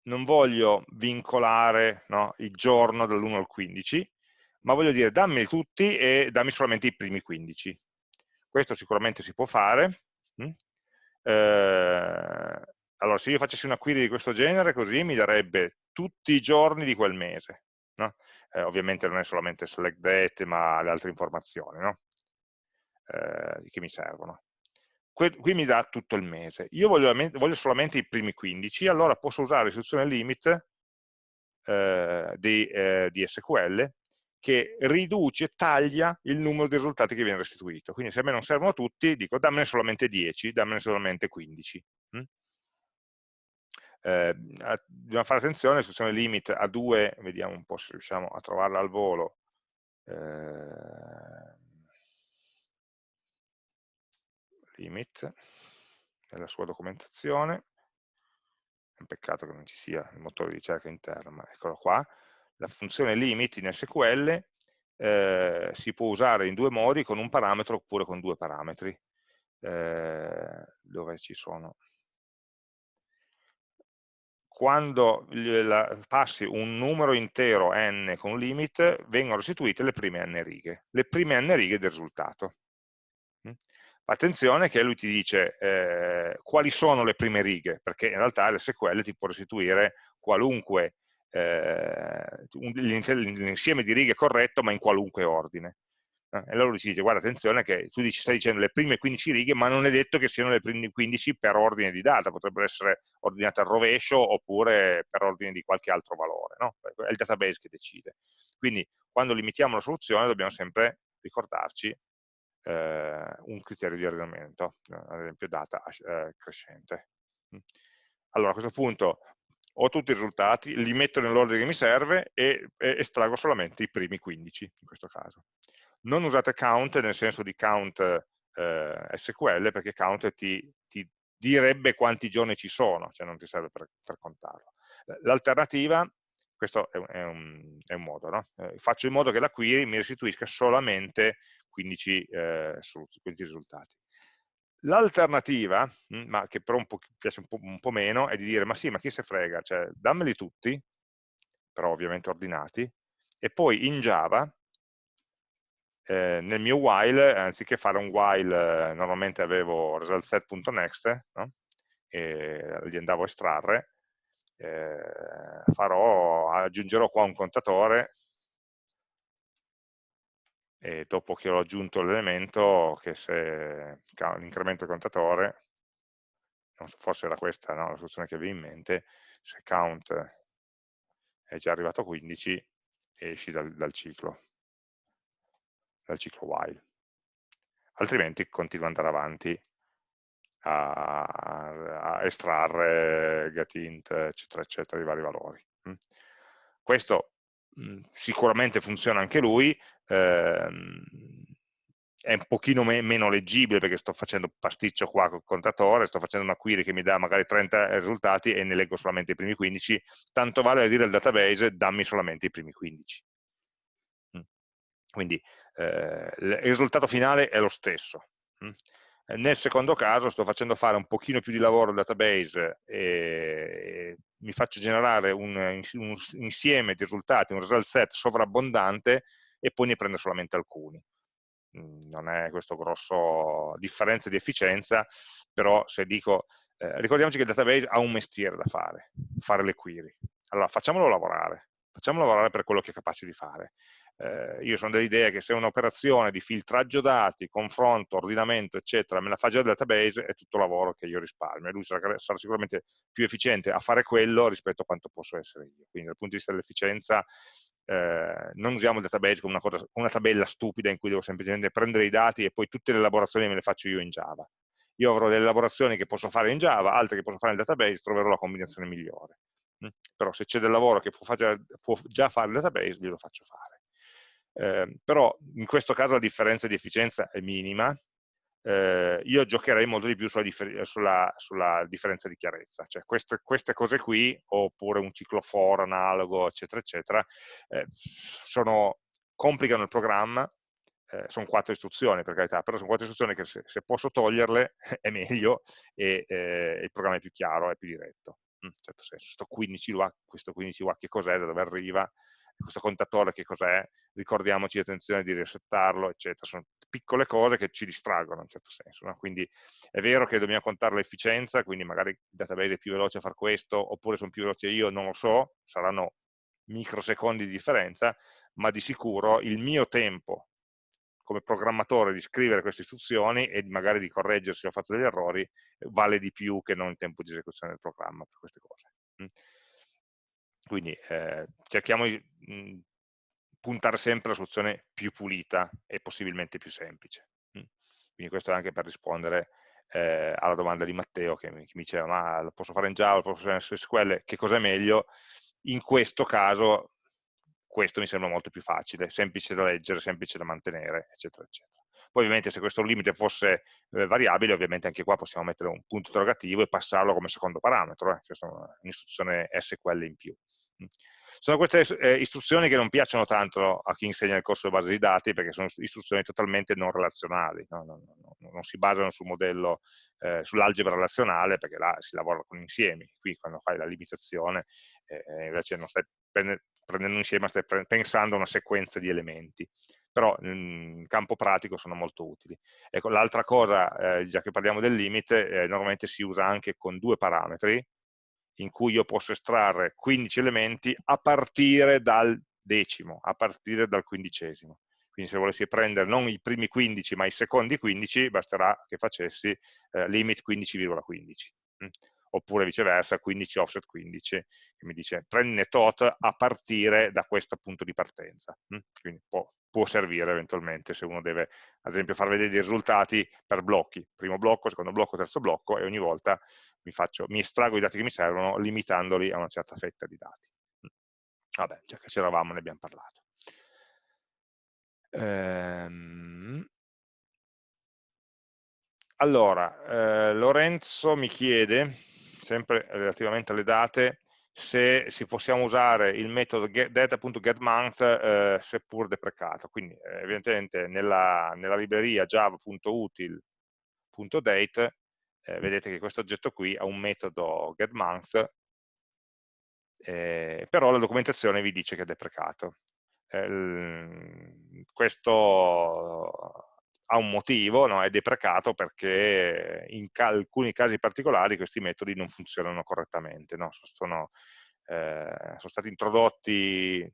non voglio vincolare no, il giorno dall'1 al 15, ma voglio dire dammi tutti e dammi solamente i primi 15. Questo sicuramente si può fare. Mm? Eh, allora, se io facessi una query di questo genere, così mi darebbe tutti i giorni di quel mese. No? Eh, ovviamente non è solamente select date, ma le altre informazioni no? eh, che mi servono. Qui, qui, mi dà tutto il mese. Io voglio, voglio, solamente i primi 15, allora posso usare l'istruzione limit eh, di, eh, di SQL che riduce, taglia il numero di risultati che viene restituito. Quindi se a me non servono tutti, dico dammene solamente 10, dammene solamente 15. Mm? Eh, dobbiamo fare attenzione, l'istruzione limit a 2, vediamo un po' se riusciamo a trovarla al volo. Eh, limit, nella sua documentazione. È un peccato che non ci sia il motore di ricerca interno, ma eccolo qua la funzione limit in SQL eh, si può usare in due modi, con un parametro oppure con due parametri. Eh, dove ci sono? Quando la, passi un numero intero n con limit, vengono restituite le prime n righe, le prime n righe del risultato. Mm? Attenzione che lui ti dice eh, quali sono le prime righe, perché in realtà l'SQL ti può restituire qualunque eh, l'insieme di righe corretto ma in qualunque ordine. Eh, e allora lui dice, guarda attenzione che tu dici, stai dicendo le prime 15 righe ma non è detto che siano le prime 15 per ordine di data, potrebbero essere ordinate al rovescio oppure per ordine di qualche altro valore, no? è il database che decide. Quindi quando limitiamo la soluzione dobbiamo sempre ricordarci eh, un criterio di ordinamento, ad esempio data eh, crescente. Allora a questo punto ho tutti i risultati, li metto nell'ordine che mi serve e, e, estraggo solamente i primi 15 in questo caso. Non usate count nel senso di count eh, SQL perché count ti, ti, direbbe quanti giorni ci sono, cioè non ti serve per, per contarlo. L'alternativa, questo è è un, è un modo, no? eh, faccio in modo che la query mi restituisca solamente 15, eh, 15 risultati. L'alternativa, mm, ma che però un po', piace un po', un po', meno, è di dire, ma sì, ma chi se frega, cioè dammeli tutti, però ovviamente ordinati, e poi in Java, eh, nel mio while, anziché fare un while, eh, normalmente avevo resultSet.next, no? e li andavo a estrarre, eh, farò, aggiungerò qua un contatore e dopo che ho aggiunto l'elemento che se l'incremento contatore, forse era questa no, la soluzione che avevi in mente, se count è già arrivato a 15 esci dal, dal ciclo, dal ciclo while. Altrimenti continua ad andare avanti a, a estrarre getInt, eccetera, eccetera, i vari valori. Mm. Questo Mhmm, sicuramente funziona anche lui, è un pochino me meno leggibile perché sto facendo pasticcio qua col contatore, sto facendo una query che mi dà magari 30 risultati e ne leggo solamente i primi 15, tanto vale dire al database dammi solamente i primi 15. Mh. Quindi eh, il risultato finale è lo stesso. Mh. Nel secondo caso sto facendo fare un pochino più di lavoro al database e mi faccio generare un, un insieme di risultati, un result set sovrabbondante e poi ne prendo solamente alcuni. Mm, non è questo grosso differenza di efficienza, però se dico, eh, ricordiamoci che il database ha un mestiere da fare, fare le query. Allora facciamolo lavorare, facciamo lavorare per quello che è capace di fare. Eh, io sono dell'idea che se un'operazione di filtraggio dati, confronto, ordinamento, eccetera, me la fa già il database, è tutto lavoro che io risparmio e lui sarà, sarà, sicuramente più efficiente a fare quello rispetto a quanto posso essere io. Quindi dal punto di vista dell'efficienza eh, non usiamo il database come una, cosa, una tabella stupida in cui devo semplicemente prendere i dati e poi tutte le elaborazioni me le faccio io in Java. Io avrò delle elaborazioni che posso fare in Java, altre che posso fare nel database, troverò la combinazione migliore. Però se c'è del lavoro che può, fare, può, già fare il database, glielo faccio fare. Eh, però in questo caso la differenza di efficienza è minima, eh, io giocherei molto di più sulla, differ sulla, sulla differenza di chiarezza, cioè queste, queste, cose qui, oppure un ciclo for analogo, eccetera, eccetera, eh, sono, complicano il programma, eh, sono quattro istruzioni per carità, però sono quattro istruzioni che se, se posso toglierle è meglio e eh, il programma è più chiaro, è più diretto, in un certo senso. Questo 15 WA, questo 15 WA che cos'è, da dove arriva, questo contatore che cos'è, ricordiamoci attenzione di resettarlo, eccetera. Sono piccole cose che ci distraggono in un certo senso. No? Quindi è vero che dobbiamo contare l'efficienza, quindi magari il database è più veloce a fare questo, oppure sono più veloce io, non lo so, saranno microsecondi di differenza, ma di sicuro il mio tempo come programmatore di scrivere queste istruzioni e magari di correggere se ho fatto degli errori vale di più che non il tempo di esecuzione del programma per queste cose. Mm. Quindi eh, cerchiamo di mh, mm, puntare sempre alla soluzione più pulita e possibilmente più semplice. Mm. Quindi questo è anche per rispondere eh, alla domanda di Matteo che mi, che mi, diceva ma lo posso fare in Java, lo posso fare in SQL, che cosa è meglio? In questo caso questo mi sembra molto più facile, semplice da leggere, semplice da mantenere, eccetera, eccetera. Poi ovviamente se questo limite fosse eh, variabile, ovviamente anche qua possiamo mettere un punto interrogativo e passarlo come secondo parametro, eh. questa è un'istruzione SQL in più. Mm. Sono queste eh, istruzioni che non piacciono tanto a chi insegna il corso di base di dati perché sono istruzioni totalmente non relazionali, no? non, non, non, si basano sul modello, eh, sull'algebra relazionale perché là si lavora con insiemi, qui quando fai la limitazione eh, invece non stai prendendo insieme, stai pensando a una sequenza di elementi però in campo pratico sono molto utili. Ecco, l'altra cosa, eh, già che parliamo del limite, eh, normalmente si usa anche con due parametri, in cui io posso estrarre 15 elementi a partire dal decimo, a partire dal quindicesimo. Quindi se volessi prendere non i primi 15 ma i secondi 15, basterà che facessi eh, limit 15,15. .15. Mm? Oppure viceversa 15 offset 15, che mi dice prendine tot a partire da questo punto di partenza. Mm? Quindi può, può servire eventualmente se uno deve, ad esempio, far vedere i risultati per blocchi, primo blocco, secondo blocco, terzo blocco, e ogni volta mi, faccio, mi estraggo i dati che mi servono limitandoli a una certa fetta di dati. Vabbè, già che c'eravamo ne abbiamo parlato. Ehm... Allora, eh, Lorenzo mi chiede, sempre relativamente alle date, se si possiamo usare il metodo data.getMonth eh, seppur deprecato. Quindi eh, evidentemente nella, nella libreria java.util.date eh, vedete che questo oggetto qui ha un metodo getMonth, eh, però la documentazione vi dice che è deprecato. Eh, questo ha un motivo, no? è deprecato perché in alcuni casi particolari questi metodi non funzionano correttamente, no? sono, eh, sono stati introdotti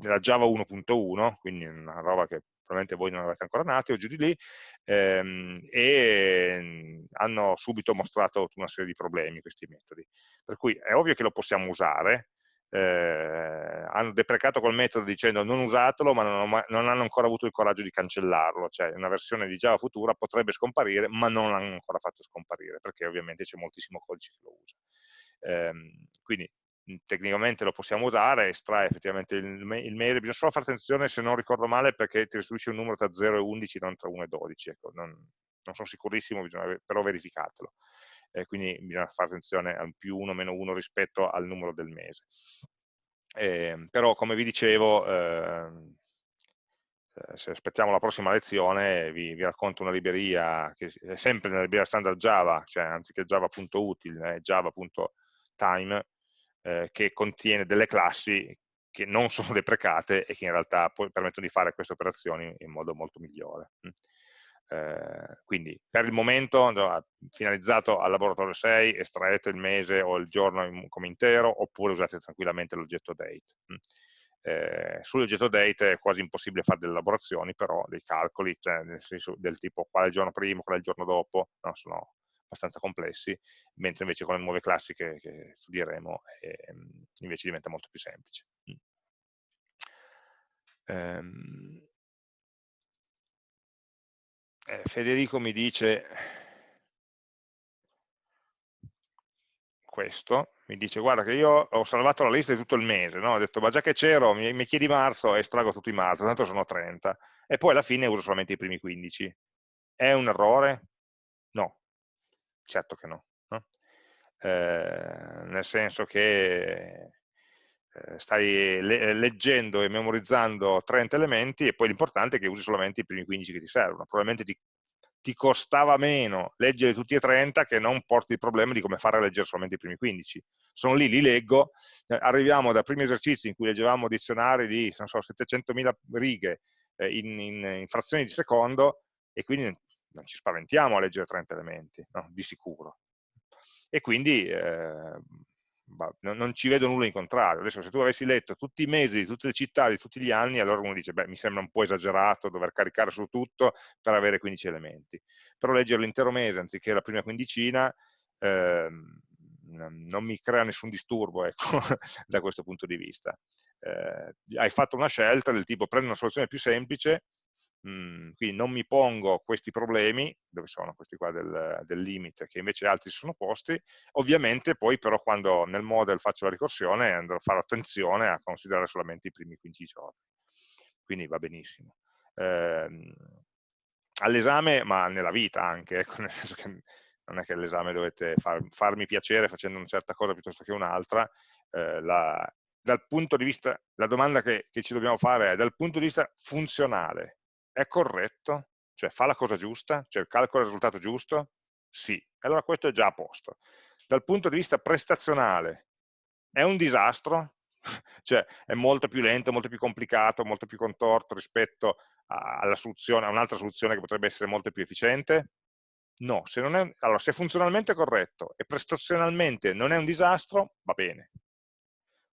nella Java 1.1, quindi una roba che probabilmente voi non avete ancora nati o giù di lì, ehm, e hanno subito mostrato una serie di problemi questi metodi. Per cui è ovvio che lo possiamo usare, eh, hanno deprecato col metodo dicendo non usatelo, ma non, non, hanno ancora avuto il coraggio di cancellarlo, cioè una versione di Java futura potrebbe scomparire, ma non l'hanno ancora fatto scomparire, perché ovviamente c'è moltissimo codice che lo usa. Eh, quindi tecnicamente lo possiamo usare, estrae effettivamente il, il mail, bisogna solo fare attenzione se non ricordo male perché ti restituisce un numero tra 0 e 11, non tra 1 e 12, ecco, non, non sono sicurissimo, bisogna, però verificatelo. Eh, quindi bisogna fare attenzione al più 1 meno 1 rispetto al numero del mese. Eh, però come vi dicevo, ehm, eh, se aspettiamo la prossima lezione vi, vi, racconto una libreria che è sempre nella libreria standard Java, cioè anziché java.util, è java.time, eh, che contiene delle classi che non sono deprecate e che in realtà permettono di fare queste operazioni in modo molto migliore. Mm. Eh, quindi per il momento no, finalizzato al laboratorio 6 estraete il mese o il giorno come intero oppure usate tranquillamente l'oggetto date. Eh, sull'oggetto date è quasi impossibile fare delle elaborazioni, però dei calcoli, cioè nel senso del tipo qual è il giorno prima, qual è il giorno dopo, no, sono abbastanza complessi, mentre invece con le nuove classi che, che studieremo eh, invece diventa molto più semplice. Mm. Eh, Federico mi dice questo, mi dice guarda che io ho salvato la lista di tutto il mese, no? ho detto ma già che c'ero, mi, mi, chiedi marzo e estraggo tutto i marzo, tanto sono 30, e poi alla fine uso solamente i primi 15. È un errore? No, certo che no. no? Eh, nel senso che stai le leggendo e memorizzando 30 elementi e poi l'importante è che usi solamente i primi 15 che ti servono. Probabilmente ti, ti, costava meno leggere tutti e 30 che non porti il problema di come fare a leggere solamente i primi 15. Sono lì, li leggo, eh, arriviamo dai primi esercizi in cui leggevamo dizionari di so, 700.000 righe eh, in, in, in, frazioni di secondo e quindi non ci spaventiamo a leggere 30 elementi, no? di sicuro. E quindi eh, non ci vedo nulla in contrario. Adesso se tu avessi letto tutti i mesi di tutte le città di tutti gli anni, allora uno dice, beh, mi sembra un po' esagerato dover caricare su tutto per avere 15 elementi. Però leggere l'intero mese anziché la prima quindicina ehm, non mi crea nessun disturbo ecco, da questo punto di vista. Eh, hai fatto una scelta del tipo prendo una soluzione più semplice Mm, quindi non mi pongo questi problemi, dove sono questi qua del, del, limite, che invece altri si sono posti, ovviamente poi però quando nel model faccio la ricorsione andrò a fare attenzione a considerare solamente i primi 15 giorni, quindi va benissimo. Eh, All'esame, ma nella vita anche, ecco, nel senso che non è che all'esame dovete far, farmi piacere facendo una certa cosa piuttosto che un'altra, eh, la, dal punto di vista, la domanda che, che, ci dobbiamo fare è dal punto di vista funzionale, è corretto? Cioè fa la cosa giusta? Cioè calcola il risultato giusto? Sì. Allora questo è già a posto. Dal punto di vista prestazionale, è un disastro? cioè è molto più lento, molto più complicato, molto più contorto rispetto alla soluzione, a un'altra soluzione che potrebbe essere molto più efficiente? No, se, è, allora, se funzionalmente è corretto e prestazionalmente non è un disastro, va bene.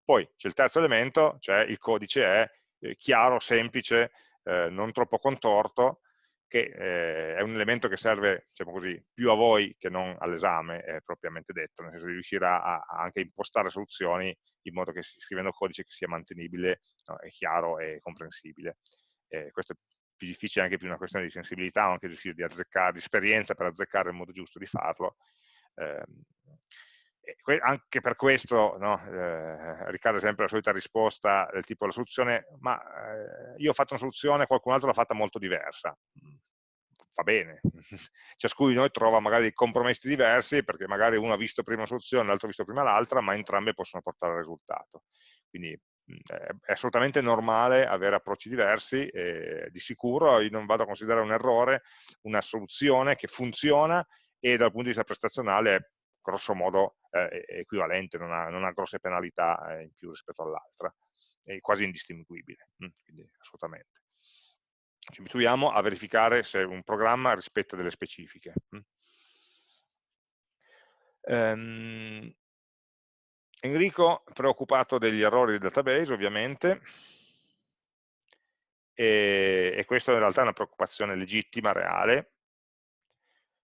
Poi c'è il terzo elemento, cioè il codice è eh, chiaro, semplice, eh, non troppo contorto, che eh, è un elemento che serve diciamo così, più a voi che non all'esame, è propriamente detto, nel senso di riuscire a, a anche impostare soluzioni in modo che scrivendo codice che sia mantenibile, no, è chiaro e comprensibile. Eh, questo è più difficile anche più una questione di sensibilità, anche di riuscire di azzeccare, di esperienza per azzeccare il modo giusto di farlo. Anche per questo no, eh, ricade sempre la solita risposta del tipo la soluzione, ma eh, io ho fatto una soluzione, qualcun altro l'ha fatta molto diversa. Mm, va bene, ciascuno di noi trova magari dei compromessi diversi perché magari uno ha visto prima una soluzione, l'altro ha visto prima l'altra, ma entrambe possono portare al risultato. Quindi mm, è assolutamente normale avere approcci diversi e di sicuro io non vado a considerare un errore una soluzione che funziona e dal punto di vista prestazionale è grosso modo eh, equivalente, non ha, non ha, grosse penalità eh, in più rispetto all'altra, è quasi indistinguibile, mm, quindi assolutamente. Ci abituiamo a verificare se un programma rispetta delle specifiche. Um, Enrico, preoccupato degli errori del database, ovviamente, e, e questa in realtà è una preoccupazione legittima, reale,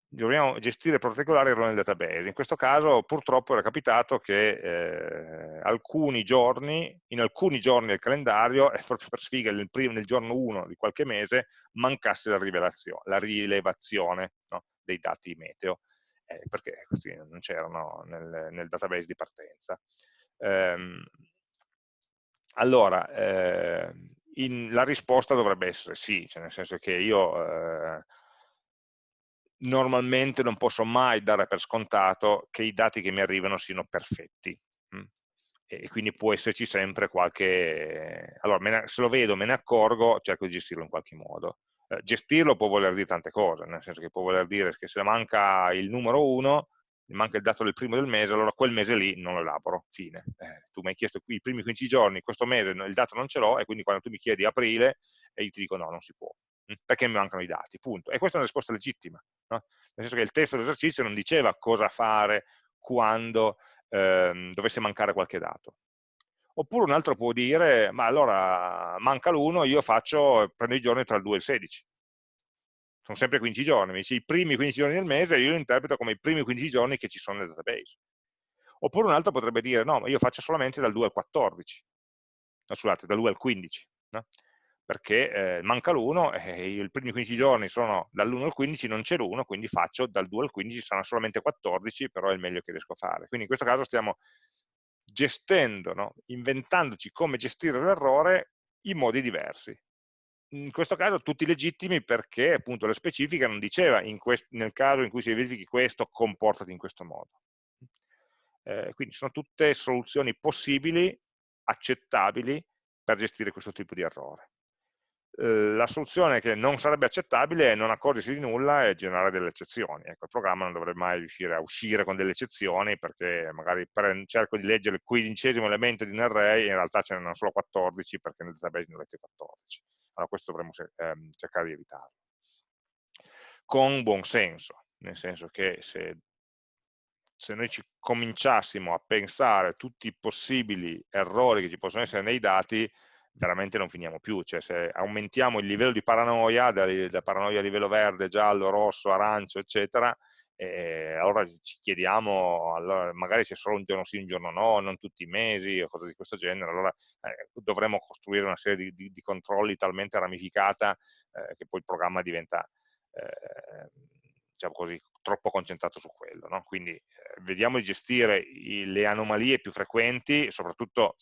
dobbiamo gestire particolari errori nel database. In questo caso purtroppo era capitato che eh, alcuni giorni, in alcuni giorni del calendario, e proprio per sfiga nel, primo, nel giorno 1 di qualche mese, mancasse la, la rilevazione no, dei dati meteo, eh, perché questi non c'erano nel, nel, database di partenza. Ehm, allora, eh, in, la risposta dovrebbe essere sì, cioè nel senso che io eh, normalmente non posso mai dare per scontato che i dati che mi arrivano siano perfetti. Mm. E quindi può esserci sempre qualche... Allora, se lo vedo, me ne accorgo, cerco di gestirlo in qualche modo. Eh, gestirlo può voler dire tante cose, nel senso che può voler dire che se manca il numero 1, manca il dato del primo del mese, allora quel mese lì non lo elaboro, fine. Eh, tu mi hai chiesto qui i primi 15 giorni, questo mese il dato non ce l'ho, e quindi quando tu mi chiedi aprile, e io ti dico no, non si può, perché mi mancano i dati, punto. E questa è una risposta legittima, no? nel senso che il testo dell'esercizio non diceva cosa fare quando ehm, dovesse mancare qualche dato. Oppure un altro può dire, ma allora manca l'1, io faccio, prendo i giorni tra il 2 e il 16. Sono sempre 15 giorni, mi dice i primi 15 giorni del mese, io lo interpreto come i primi 15 giorni che ci sono nel database. Oppure un altro potrebbe dire, no, ma io faccio solamente dal 2 al 14, no, scusate, dal 2 al 15, no? Perché eh, manca l'1 e i primi 15 giorni sono dall'1 al 15, non c'è l'1, quindi faccio dal 2 al 15, saranno solamente 14, però è il meglio che riesco a fare. Quindi in questo caso stiamo gestendo, no? inventandoci come gestire l'errore in modi diversi. In questo caso tutti legittimi perché appunto la specifica non diceva nel caso in cui si verifichi questo, comportati in questo modo. Eh, quindi sono tutte soluzioni possibili, accettabili per gestire questo tipo di errore. Eh, la soluzione che non sarebbe accettabile è non accorgersi di nulla e generare delle eccezioni. Ecco, il programma non dovrebbe mai riuscire a uscire con delle eccezioni perché magari cerco di leggere il quindicesimo elemento di un array e in realtà ce ne sono solo 14 perché nel database ne avete 14. Allora questo dovremmo ehm, cercare di evitarlo. Con buon senso, nel senso che se, se noi ci cominciassimo a pensare tutti i possibili errori che ci possono essere nei dati, veramente non finiamo più, cioè se aumentiamo il livello di paranoia, da, paranoia a livello verde, giallo, rosso, arancio, eccetera, eh, allora ci chiediamo, allora, magari se solo un giorno sì, un giorno no, non tutti i mesi o cose di questo genere, allora eh, dovremmo costruire una serie di, di, di controlli talmente ramificata eh, che poi il programma diventa, eh, diciamo così, troppo concentrato su quello. No? Quindi eh, vediamo di gestire i, le anomalie più frequenti, soprattutto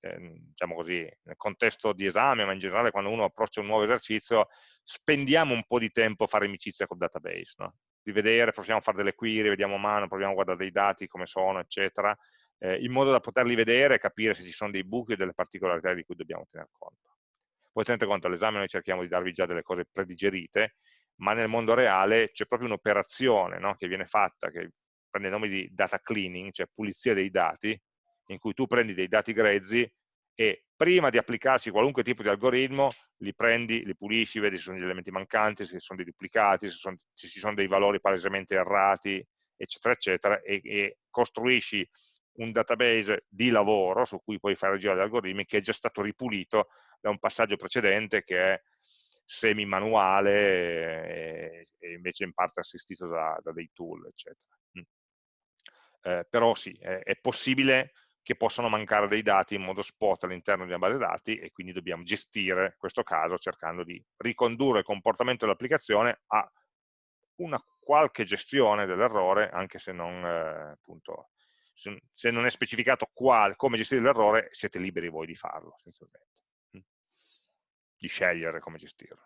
diciamo così, nel contesto di esame, ma in generale quando uno approccia un nuovo esercizio, spendiamo un po' di tempo a fare amicizia col database, no? di vedere, proviamo a fare delle query, vediamo a mano, proviamo a guardare dei dati, come sono, eccetera, eh, in modo da poterli vedere e capire se ci sono dei buchi o delle particolarità di cui dobbiamo tener conto. Poi tenete conto, all'esame noi cerchiamo di darvi già delle cose predigerite, ma nel mondo reale c'è proprio un'operazione no? che viene fatta, che prende il nome di data cleaning, cioè pulizia dei dati, in cui tu prendi dei dati grezzi e prima di applicarci qualunque tipo di algoritmo li prendi, li pulisci, vedi se sono degli elementi mancanti, se sono dei duplicati, se, sono, se ci sono dei valori palesemente errati, eccetera, eccetera, e, e, costruisci un database di lavoro su cui puoi fare girare gli algoritmi che è già stato ripulito da un passaggio precedente che è semi-manuale e, e, invece in parte assistito da, da dei tool, eccetera. Mm. Eh, però sì, è, è possibile che possono mancare dei dati in modo spot all'interno di una base dati e quindi dobbiamo gestire questo caso cercando di ricondurre il comportamento dell'applicazione a una qualche gestione dell'errore, anche se non, eh, appunto, se non è specificato qual, come gestire l'errore, siete liberi voi di farlo, essenzialmente, mm. di scegliere come gestirlo.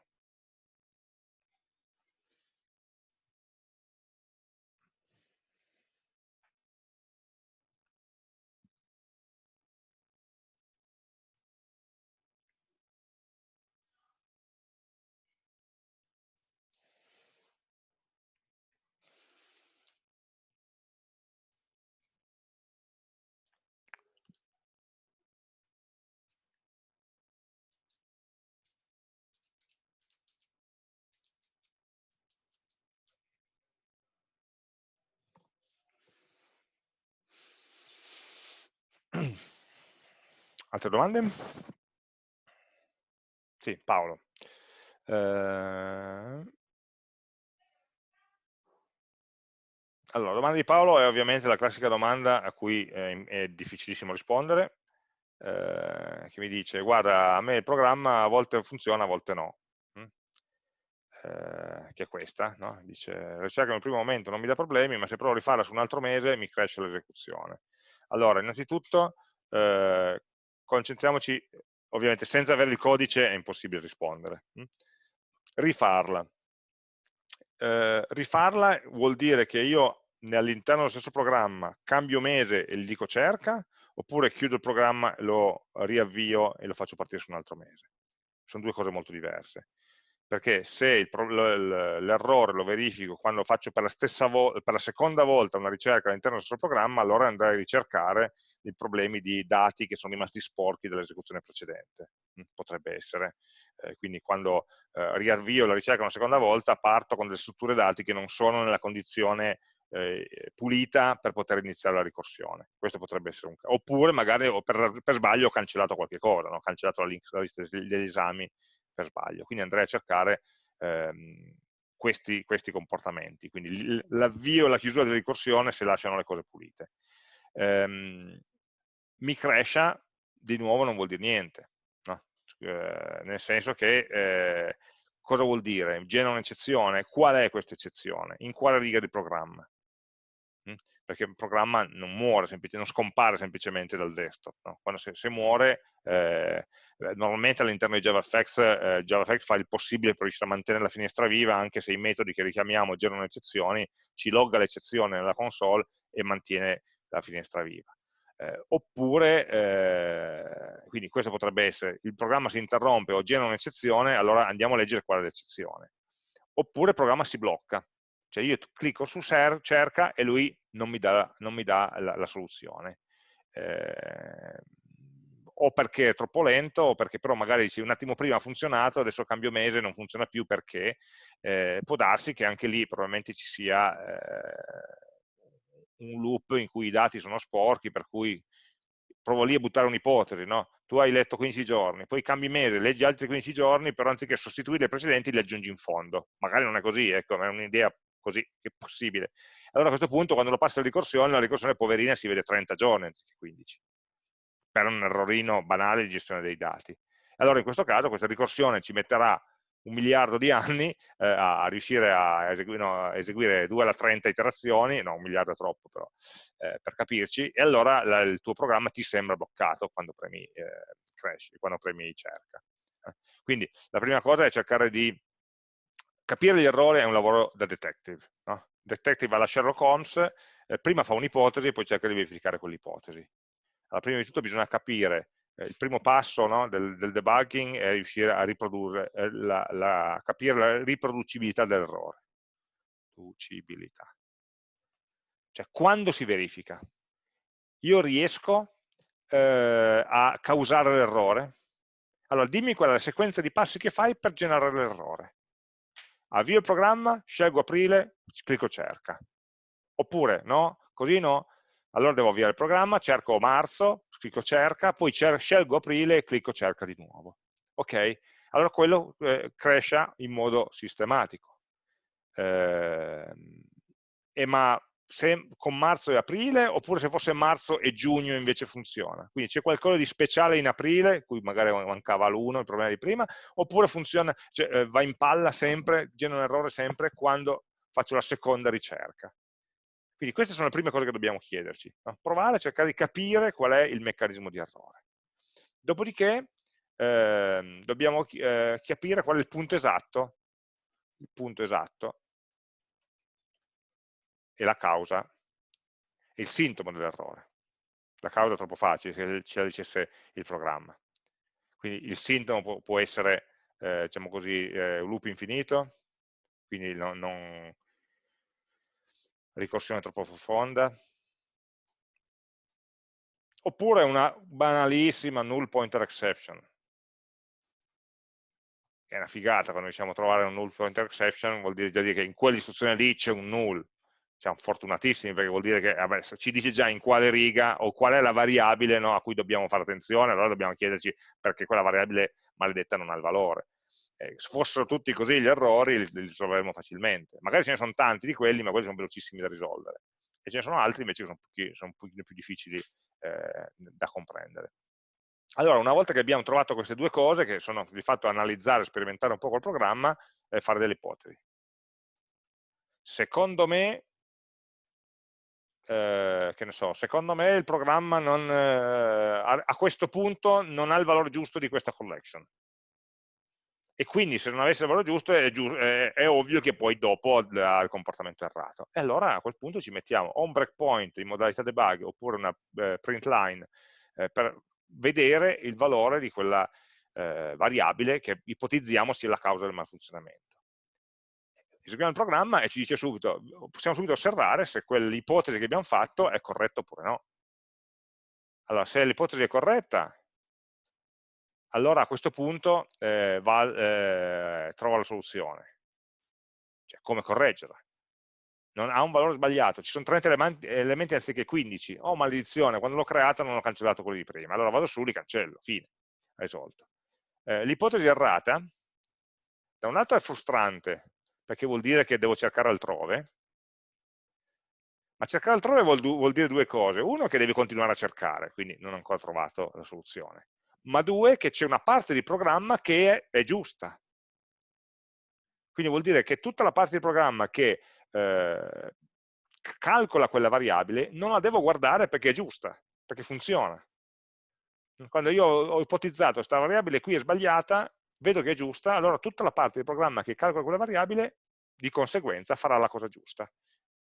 Altre domande? Sì, Paolo. Eh... Allora, la domanda di Paolo è ovviamente la classica domanda a cui è, è difficilissimo rispondere, eh, che mi dice, guarda, a me il programma a volte funziona, a volte no. Mm? Eh, che è questa, no? dice, la ricerca nel primo momento non mi dà problemi, ma se provo a rifarla su un altro mese mi cresce l'esecuzione. Allora, innanzitutto, eh, concentriamoci, ovviamente senza avere il codice è impossibile rispondere. Hm? Rifarla. Eh, rifarla vuol dire che io all'interno dello stesso programma cambio mese e gli dico cerca, oppure chiudo il programma, lo riavvio e lo faccio partire su un altro mese. Sono due cose molto diverse. Perché se l'errore lo verifico quando faccio per la, per la, seconda volta una ricerca all'interno del stesso programma, allora andrei a ricercare i problemi di dati che sono rimasti sporchi dall'esecuzione precedente. Mm, potrebbe essere. Eh, quindi quando eh, riavvio la ricerca una seconda volta, parto con delle strutture dati che non sono nella condizione eh, pulita per poter iniziare la ricorsione. Questo potrebbe essere un caso. Oppure magari per, per sbaglio ho cancellato qualche cosa, no? ho cancellato la, link, la lista degli esami per sbaglio. Quindi andrei a cercare ehm, questi, questi, comportamenti. Quindi l'avvio e la chiusura della ricorsione se lasciano le cose pulite. Ehm, mi crescia, di nuovo non vuol dire niente, no? eh, nel senso che eh, cosa vuol dire? Genera un'eccezione, qual è questa eccezione? In quale riga di programma? Perché il programma non muore, non scompare semplicemente dal desktop. No? Quando se, se muore, eh, eh, normalmente all'interno di JavaFX, eh, JavaFX fa il possibile per riuscire a mantenere la finestra viva, anche se i metodi che richiamiamo generano eccezioni, ci logga l'eccezione nella console e mantiene la finestra viva. Eh, oppure, eh, quindi questo potrebbe essere, il programma si interrompe o genera un'eccezione, allora andiamo a leggere qual è l'eccezione. Oppure il programma si blocca, cioè io clicco su cerca e lui non mi dà, non mi dà la, la, soluzione. Eh, o perché è troppo lento, o perché però magari dici un attimo prima ha funzionato, adesso cambio mese e non funziona più perché eh, può darsi che anche lì probabilmente ci sia eh, un loop in cui i dati sono sporchi, per cui provo lì a buttare un'ipotesi, no? Tu hai letto 15 giorni, poi cambi mese, leggi altri 15 giorni, però anziché sostituire i precedenti li aggiungi in fondo. Magari non è così, ecco, è un'idea così che possibile. Allora a questo punto quando lo passa la ricorsione, la ricorsione poverina si vede 30 giorni anziché 15, per un errorino banale di gestione dei dati. Allora in questo caso questa ricorsione ci metterà un miliardo di anni eh, a, riuscire a eseguire, no, a eseguire 2 alla 30 iterazioni, no un miliardo è troppo però, eh, per capirci, e allora la, il tuo programma ti sembra bloccato quando premi eh, crash, quando premi cerca. Eh. Quindi la prima cosa è cercare di capire gli errori è un lavoro da detective. No? Detective alla Sherlock Holmes, eh, prima fa un'ipotesi e poi cerca di verificare quell'ipotesi. Allora, prima di tutto bisogna capire, eh, il primo passo no, del, del, debugging è riuscire a riprodurre, eh, la, la, capire la riproducibilità dell'errore. Riproducibilità. Cioè, quando si verifica? Io riesco eh, a causare l'errore? Allora, dimmi qual è la sequenza di passi che fai per generare l'errore avvio il programma, scelgo aprile, clicco cerca. Oppure, no? Così no? Allora devo avviare il programma, cerco marzo, clicco cerca, poi cer scelgo aprile e clicco cerca di nuovo. Ok? Allora quello eh, cresce in modo sistematico. Eh, e ma se con marzo e aprile, oppure se fosse marzo e giugno invece funziona. Quindi c'è qualcosa di speciale in aprile, cui magari mancava l'1, il problema di prima, oppure funziona, cioè, eh, va in palla sempre, genera un errore sempre quando faccio la seconda ricerca. Quindi queste sono le prime cose che dobbiamo chiederci. No? Provare a cercare di capire qual è il meccanismo di errore. Dopodiché eh, dobbiamo eh, capire qual è il punto esatto, il punto esatto e la causa, il sintomo dell'errore. La causa è troppo facile, se ce la dicesse il programma. Quindi il sintomo può, essere, eh, diciamo così, eh, loop infinito, quindi non, non ricorsione troppo profonda, oppure una banalissima null pointer exception, è una figata quando riusciamo a trovare un null pointer exception, vuol dire, dire che in quell'istruzione lì c'è un null, siamo fortunatissimi perché vuol dire che vabbè, ci dice già in quale riga o qual è la variabile no, a cui dobbiamo fare attenzione, allora dobbiamo chiederci perché quella variabile maledetta non ha il valore. Eh, se fossero tutti così gli errori li, risolveremo facilmente. Magari ce ne sono tanti di quelli, ma quelli sono velocissimi da risolvere. E ce ne sono altri invece che sono, pochi, sono un pochino più difficili eh, da comprendere. Allora, una volta che abbiamo trovato queste due cose, che sono di fatto analizzare, sperimentare un po' col programma, eh, fare delle ipotesi. Secondo me eh, che ne so, secondo me il programma non, eh, a, a, questo punto non ha il valore giusto di questa collection. E quindi se non avesse il valore giusto è, giu è, è ovvio che poi dopo ha il comportamento errato. E allora a quel punto ci mettiamo o un breakpoint in modalità debug oppure una eh, print line eh, per vedere il valore di quella, eh, variabile che ipotizziamo sia la causa del malfunzionamento. Eseguiamo il programma e ci dice subito, possiamo subito osservare se quell'ipotesi che abbiamo fatto è corretta oppure no. Allora, se l'ipotesi è corretta, allora a questo punto eh, va, eh, trova la soluzione. Cioè, come correggerla. Non ha un valore sbagliato, ci sono 30 elementi, elementi anziché 15. Oh, maledizione, quando l'ho creata non ho cancellato quelli di prima. Allora vado su, li cancello, fine, risolto. Eh, L'ipotesi errata, da un lato è frustrante, perché vuol dire che devo cercare altrove, ma cercare altrove vuol, vuol, dire due cose. Uno, che devi continuare a cercare, quindi non ho ancora trovato la soluzione. Ma due, che c'è una parte di programma che è, è, giusta. Quindi vuol dire che tutta la parte di programma che eh, calcola quella variabile non la devo guardare perché è giusta, perché funziona. Quando io ho ipotizzato questa variabile qui è sbagliata, vedo che è giusta, allora tutta la parte di programma che calcola quella variabile di conseguenza farà la cosa giusta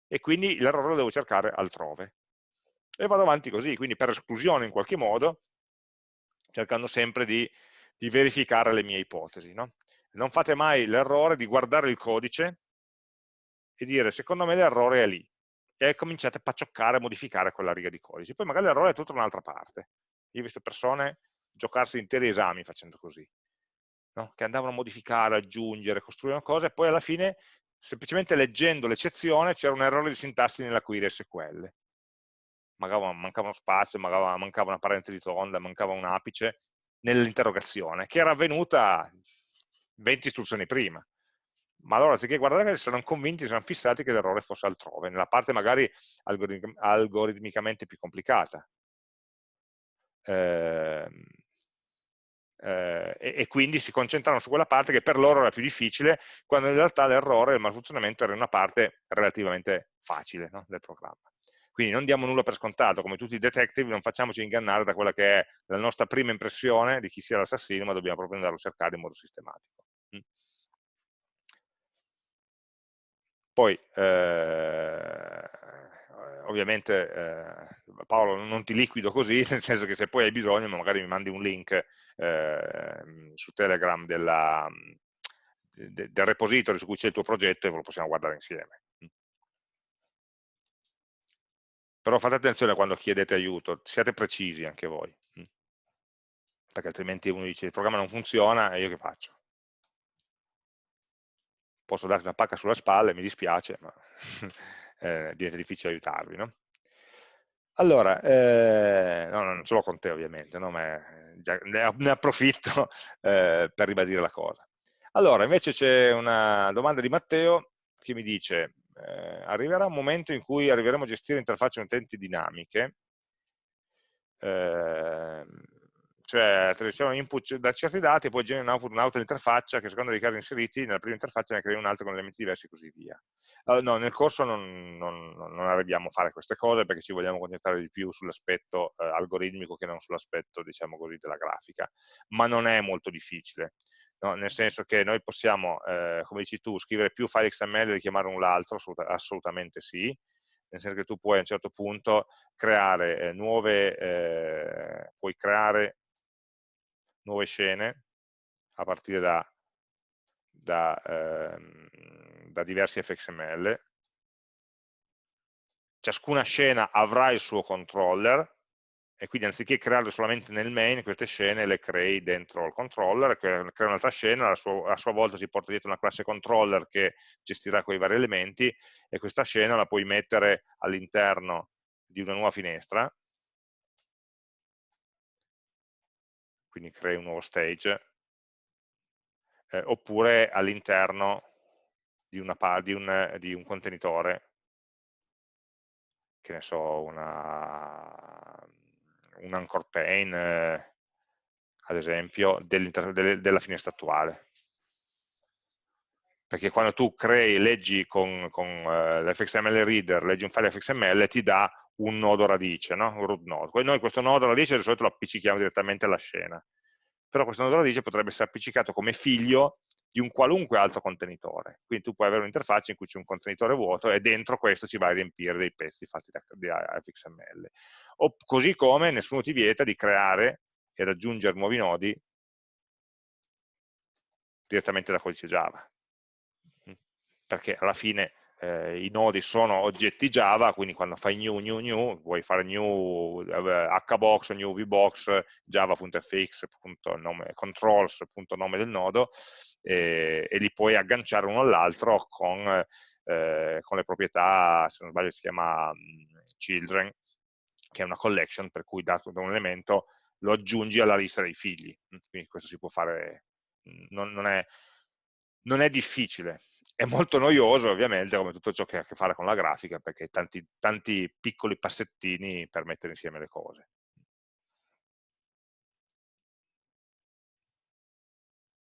e quindi l'errore lo devo cercare altrove. E vado avanti così, quindi per esclusione in qualche modo, cercando sempre di, di verificare le mie ipotesi. No? Non fate mai l'errore di guardare il codice e dire secondo me l'errore è lì e cominciate a paccioccare, a modificare quella riga di codice. Poi magari l'errore è tutta un'altra parte. Io ho visto persone giocarsi interi esami facendo così, no? che andavano a modificare, aggiungere, costruire una cosa e poi alla fine semplicemente leggendo l'eccezione c'era un errore di sintassi nella query SQL. Mancava, mancava uno spazio, mancava, mancava una parentesi tonda, mancava un apice nell'interrogazione, che era avvenuta 20 istruzioni prima. Ma allora, anziché guardare, si sono convinti, si fissati che l'errore fosse altrove, nella parte magari algoritmicamente più complicata. Eh, eh, e, e, quindi si concentrano su quella parte che per loro era più difficile, quando in realtà l'errore, il malfunzionamento era una parte relativamente facile no, del programma. Quindi non diamo nulla per scontato, come tutti i detective non facciamoci ingannare da quella che è la nostra prima impressione di chi sia l'assassino, ma dobbiamo proprio andarlo a cercare in modo sistematico. Mm. Poi, eh, ovviamente eh, Paolo non ti liquido così, nel senso che se poi hai bisogno magari mi mandi un link eh, su Telegram della, de, del repository su cui c'è il tuo progetto e lo possiamo guardare insieme. Però fate attenzione quando chiedete aiuto, siate precisi anche voi, perché altrimenti uno dice il programma non funziona e io che faccio? Posso darti una pacca sulla spalla, mi dispiace, ma eh, diventa difficile aiutarvi. No? Allora, eh, no, non ce l'ho con te ovviamente, no? ma già, ne approfitto eh, per ribadire la cosa. Allora, invece c'è una domanda di Matteo che mi dice eh, arriverà un momento in cui arriveremo a gestire interfacce utenti dinamiche eh, cioè ricevono input da certi dati e poi generano output un'altra interfaccia che secondo i casi inseriti nella prima interfaccia ne crea un'altra con elementi diversi e così via. Allora, no, nel corso non, non, non arriviamo a fare queste cose perché ci vogliamo concentrare di più sull'aspetto eh, algoritmico che non sull'aspetto, diciamo così, della grafica, ma non è molto difficile. No, nel senso che noi possiamo, eh, come dici tu, scrivere più file XML e richiamare un l'altro, assolutamente sì, nel senso che tu puoi a un certo punto creare eh, nuove, eh, puoi creare nuove scene a partire da, da, ehm, da diversi fxml. Ciascuna scena avrà il suo controller e quindi anziché crearle solamente nel main, queste scene le crei dentro il controller, crea un'altra scena, a sua, a sua, volta si porta dietro una classe controller che gestirà quei vari elementi e questa scena la puoi mettere all'interno di una nuova finestra quindi crei un nuovo stage, eh, oppure all'interno di, di, un, di un contenitore, che ne so, una, un anchor pane, eh, ad esempio, dell della finestra attuale. Perché quando tu crei, leggi con, con uh, l'fxml reader, leggi un file fxml, ti dà un nodo radice, no? un root node. Noi questo nodo radice di solito lo appiccichiamo direttamente alla scena, però questo nodo radice potrebbe essere appiccicato come figlio di un qualunque altro contenitore. Quindi tu puoi avere un'interfaccia in cui c'è un contenitore vuoto e dentro questo ci vai a riempire dei pezzi fatti da, da fxml. O, così come nessuno ti vieta di creare ed aggiungere nuovi nodi direttamente da codice Java. Mm. Perché alla fine eh, i nodi sono oggetti Java, quindi quando fai new, new, new, vuoi fare new eh, hbox, new vbox, java.fx, controls.nome del nodo, eh, e li puoi agganciare uno all'altro con, eh, con, le proprietà, se non sbaglio si chiama um, children, che è una collection per cui dato da un elemento lo aggiungi alla lista dei figli. Quindi questo si può fare, non, non, è, non è difficile, è molto noioso ovviamente come tutto ciò che ha a che fare con la grafica perché tanti, tanti piccoli passettini per mettere insieme le cose.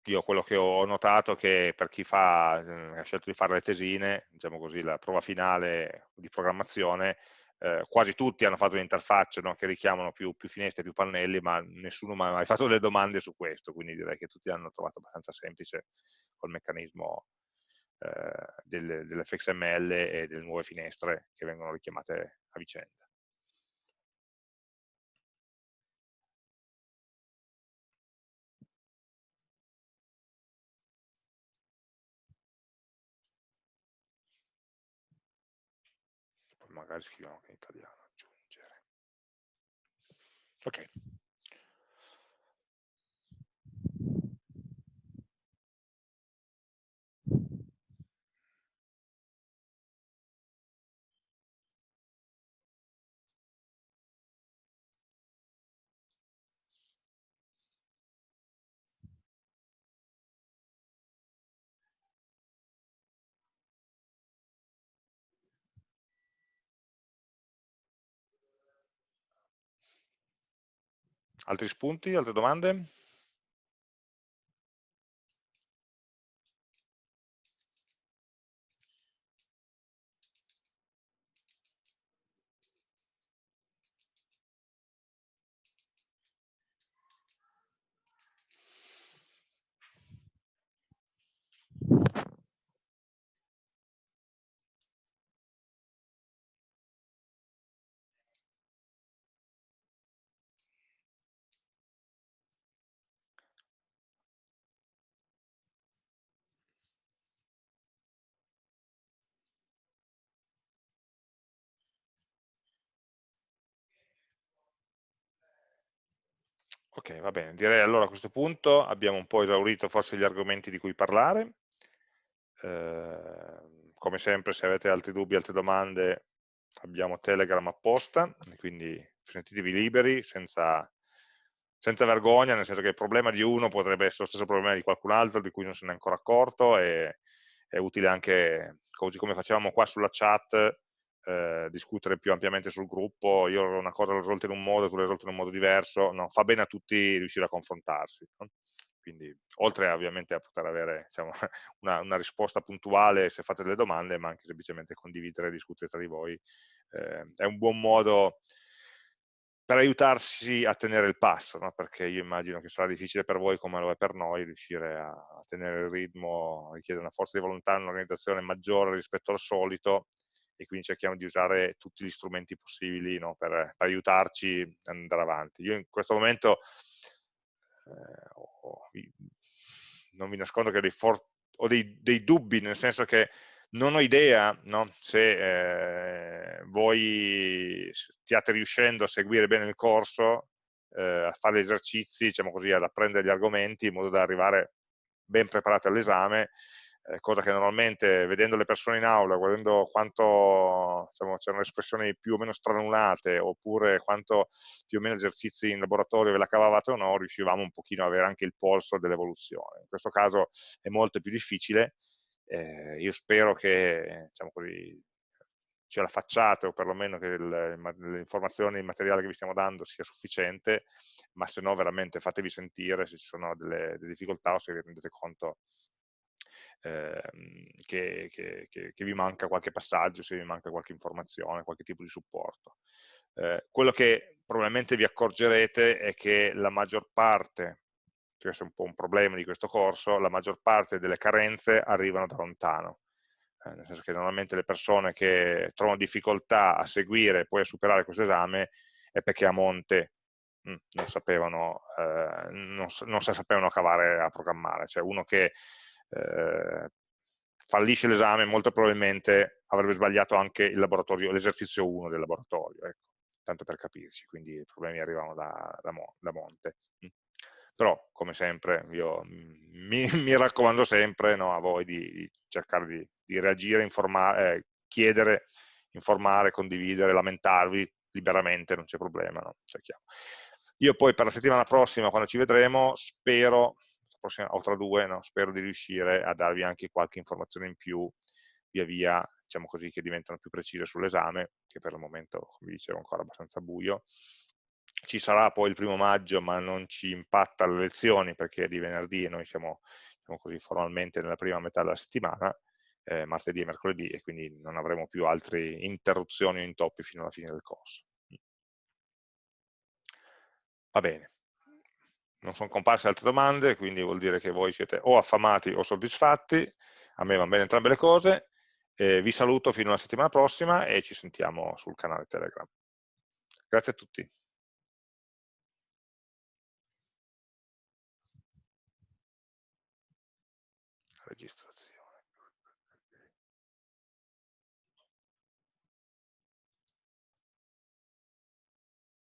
Io quello che ho notato è che per chi fa, eh, ha scelto di fare le tesine, diciamo così, la prova finale di programmazione, eh, quasi tutti hanno fatto un'interfaccia no, che richiamano più, più, finestre, più pannelli, ma nessuno mi ha mai fatto delle domande su questo, quindi direi che tutti hanno trovato abbastanza semplice col meccanismo eh, del, dell'FXML e delle nuove finestre che vengono richiamate a vicenda. magari scriviamo anche in italiano, aggiungere. Ok. Altri spunti, altre domande? Ok, va bene. Direi allora a questo punto abbiamo un po' esaurito forse gli argomenti di cui parlare. Eh, come sempre, se avete altri dubbi, altre domande, abbiamo Telegram apposta, quindi sentitevi liberi, senza, senza vergogna, nel senso che il problema di uno potrebbe essere lo stesso problema di qualcun altro di cui non se ne è ancora accorto e è utile anche, così come facevamo qua sulla chat, eh, discutere più ampiamente sul gruppo, io una cosa l'ho risolta in un modo, tu l'hai risolta in un modo diverso, no, fa bene a tutti riuscire a confrontarsi. No? Quindi, oltre ovviamente a poter avere diciamo, una, una, risposta puntuale se fate delle domande, ma anche semplicemente condividere e discutere tra di voi, eh, è un buon modo per aiutarsi a tenere il passo, no? perché io immagino che sarà difficile per voi come lo è per noi riuscire a, tenere il ritmo, richiede una forza di volontà, un'organizzazione maggiore rispetto al solito e quindi cerchiamo di usare tutti gli strumenti possibili no, per, per, aiutarci ad andare avanti. Io in questo momento eh, non vi nascondo che ho, dei, ho dei, dei, dubbi, nel senso che non ho idea no, se eh, voi stiate riuscendo a seguire bene il corso, eh, a fare gli esercizi, diciamo così, ad apprendere gli argomenti in modo da arrivare ben preparati all'esame eh, cosa che normalmente vedendo le persone in aula, guardando quanto diciamo, c'erano espressioni più o meno stranulate, oppure quanto più o meno esercizi in laboratorio ve la cavavate o no, riuscivamo un pochino ad avere anche il polso dell'evoluzione. In questo caso è molto più difficile, eh, io spero che diciamo così, ce la facciate o perlomeno che le informazioni, il materiale che vi stiamo dando sia sufficiente, ma se no veramente fatevi sentire se ci sono delle, delle difficoltà o se vi rendete conto ehm, che, che, che, che, vi manca qualche passaggio, se vi manca qualche informazione, qualche tipo di supporto. Eh, quello che probabilmente vi accorgerete è che la maggior parte, questo è un po' un problema di questo corso, la maggior parte delle carenze arrivano da lontano. Eh, nel senso che normalmente le persone che trovano difficoltà a seguire e poi a superare questo esame è perché a monte mm, non sapevano, eh, non, non sapevano cavare a programmare, cioè uno che eh, fallisce l'esame molto probabilmente avrebbe sbagliato anche l'esercizio 1 del laboratorio, ecco, tanto per capirci, quindi i problemi arrivano da, da, da monte. Mm. Però, come sempre, io mi, mi raccomando sempre no, a voi di, di cercare di, di, reagire, informare, eh, chiedere, informare, condividere, lamentarvi liberamente, non c'è problema, no? Io poi per la settimana prossima, quando ci vedremo, spero prossima, o tra due, no? spero di riuscire a darvi anche qualche informazione in più via via, diciamo così, che diventano più precise sull'esame, che per il momento, come dicevo, è ancora abbastanza buio. Ci sarà poi il primo maggio, ma non ci impatta le lezioni perché è di venerdì e noi siamo, diciamo così, formalmente nella prima metà della settimana, eh, martedì e mercoledì, e quindi non avremo più altre interruzioni o intoppi fino alla fine del corso. Va bene non sono comparse altre domande, quindi vuol dire che voi siete o affamati o soddisfatti, a me vanno bene entrambe le cose, eh, vi saluto fino alla settimana prossima e ci sentiamo sul canale Telegram. Grazie a tutti. Registrazione.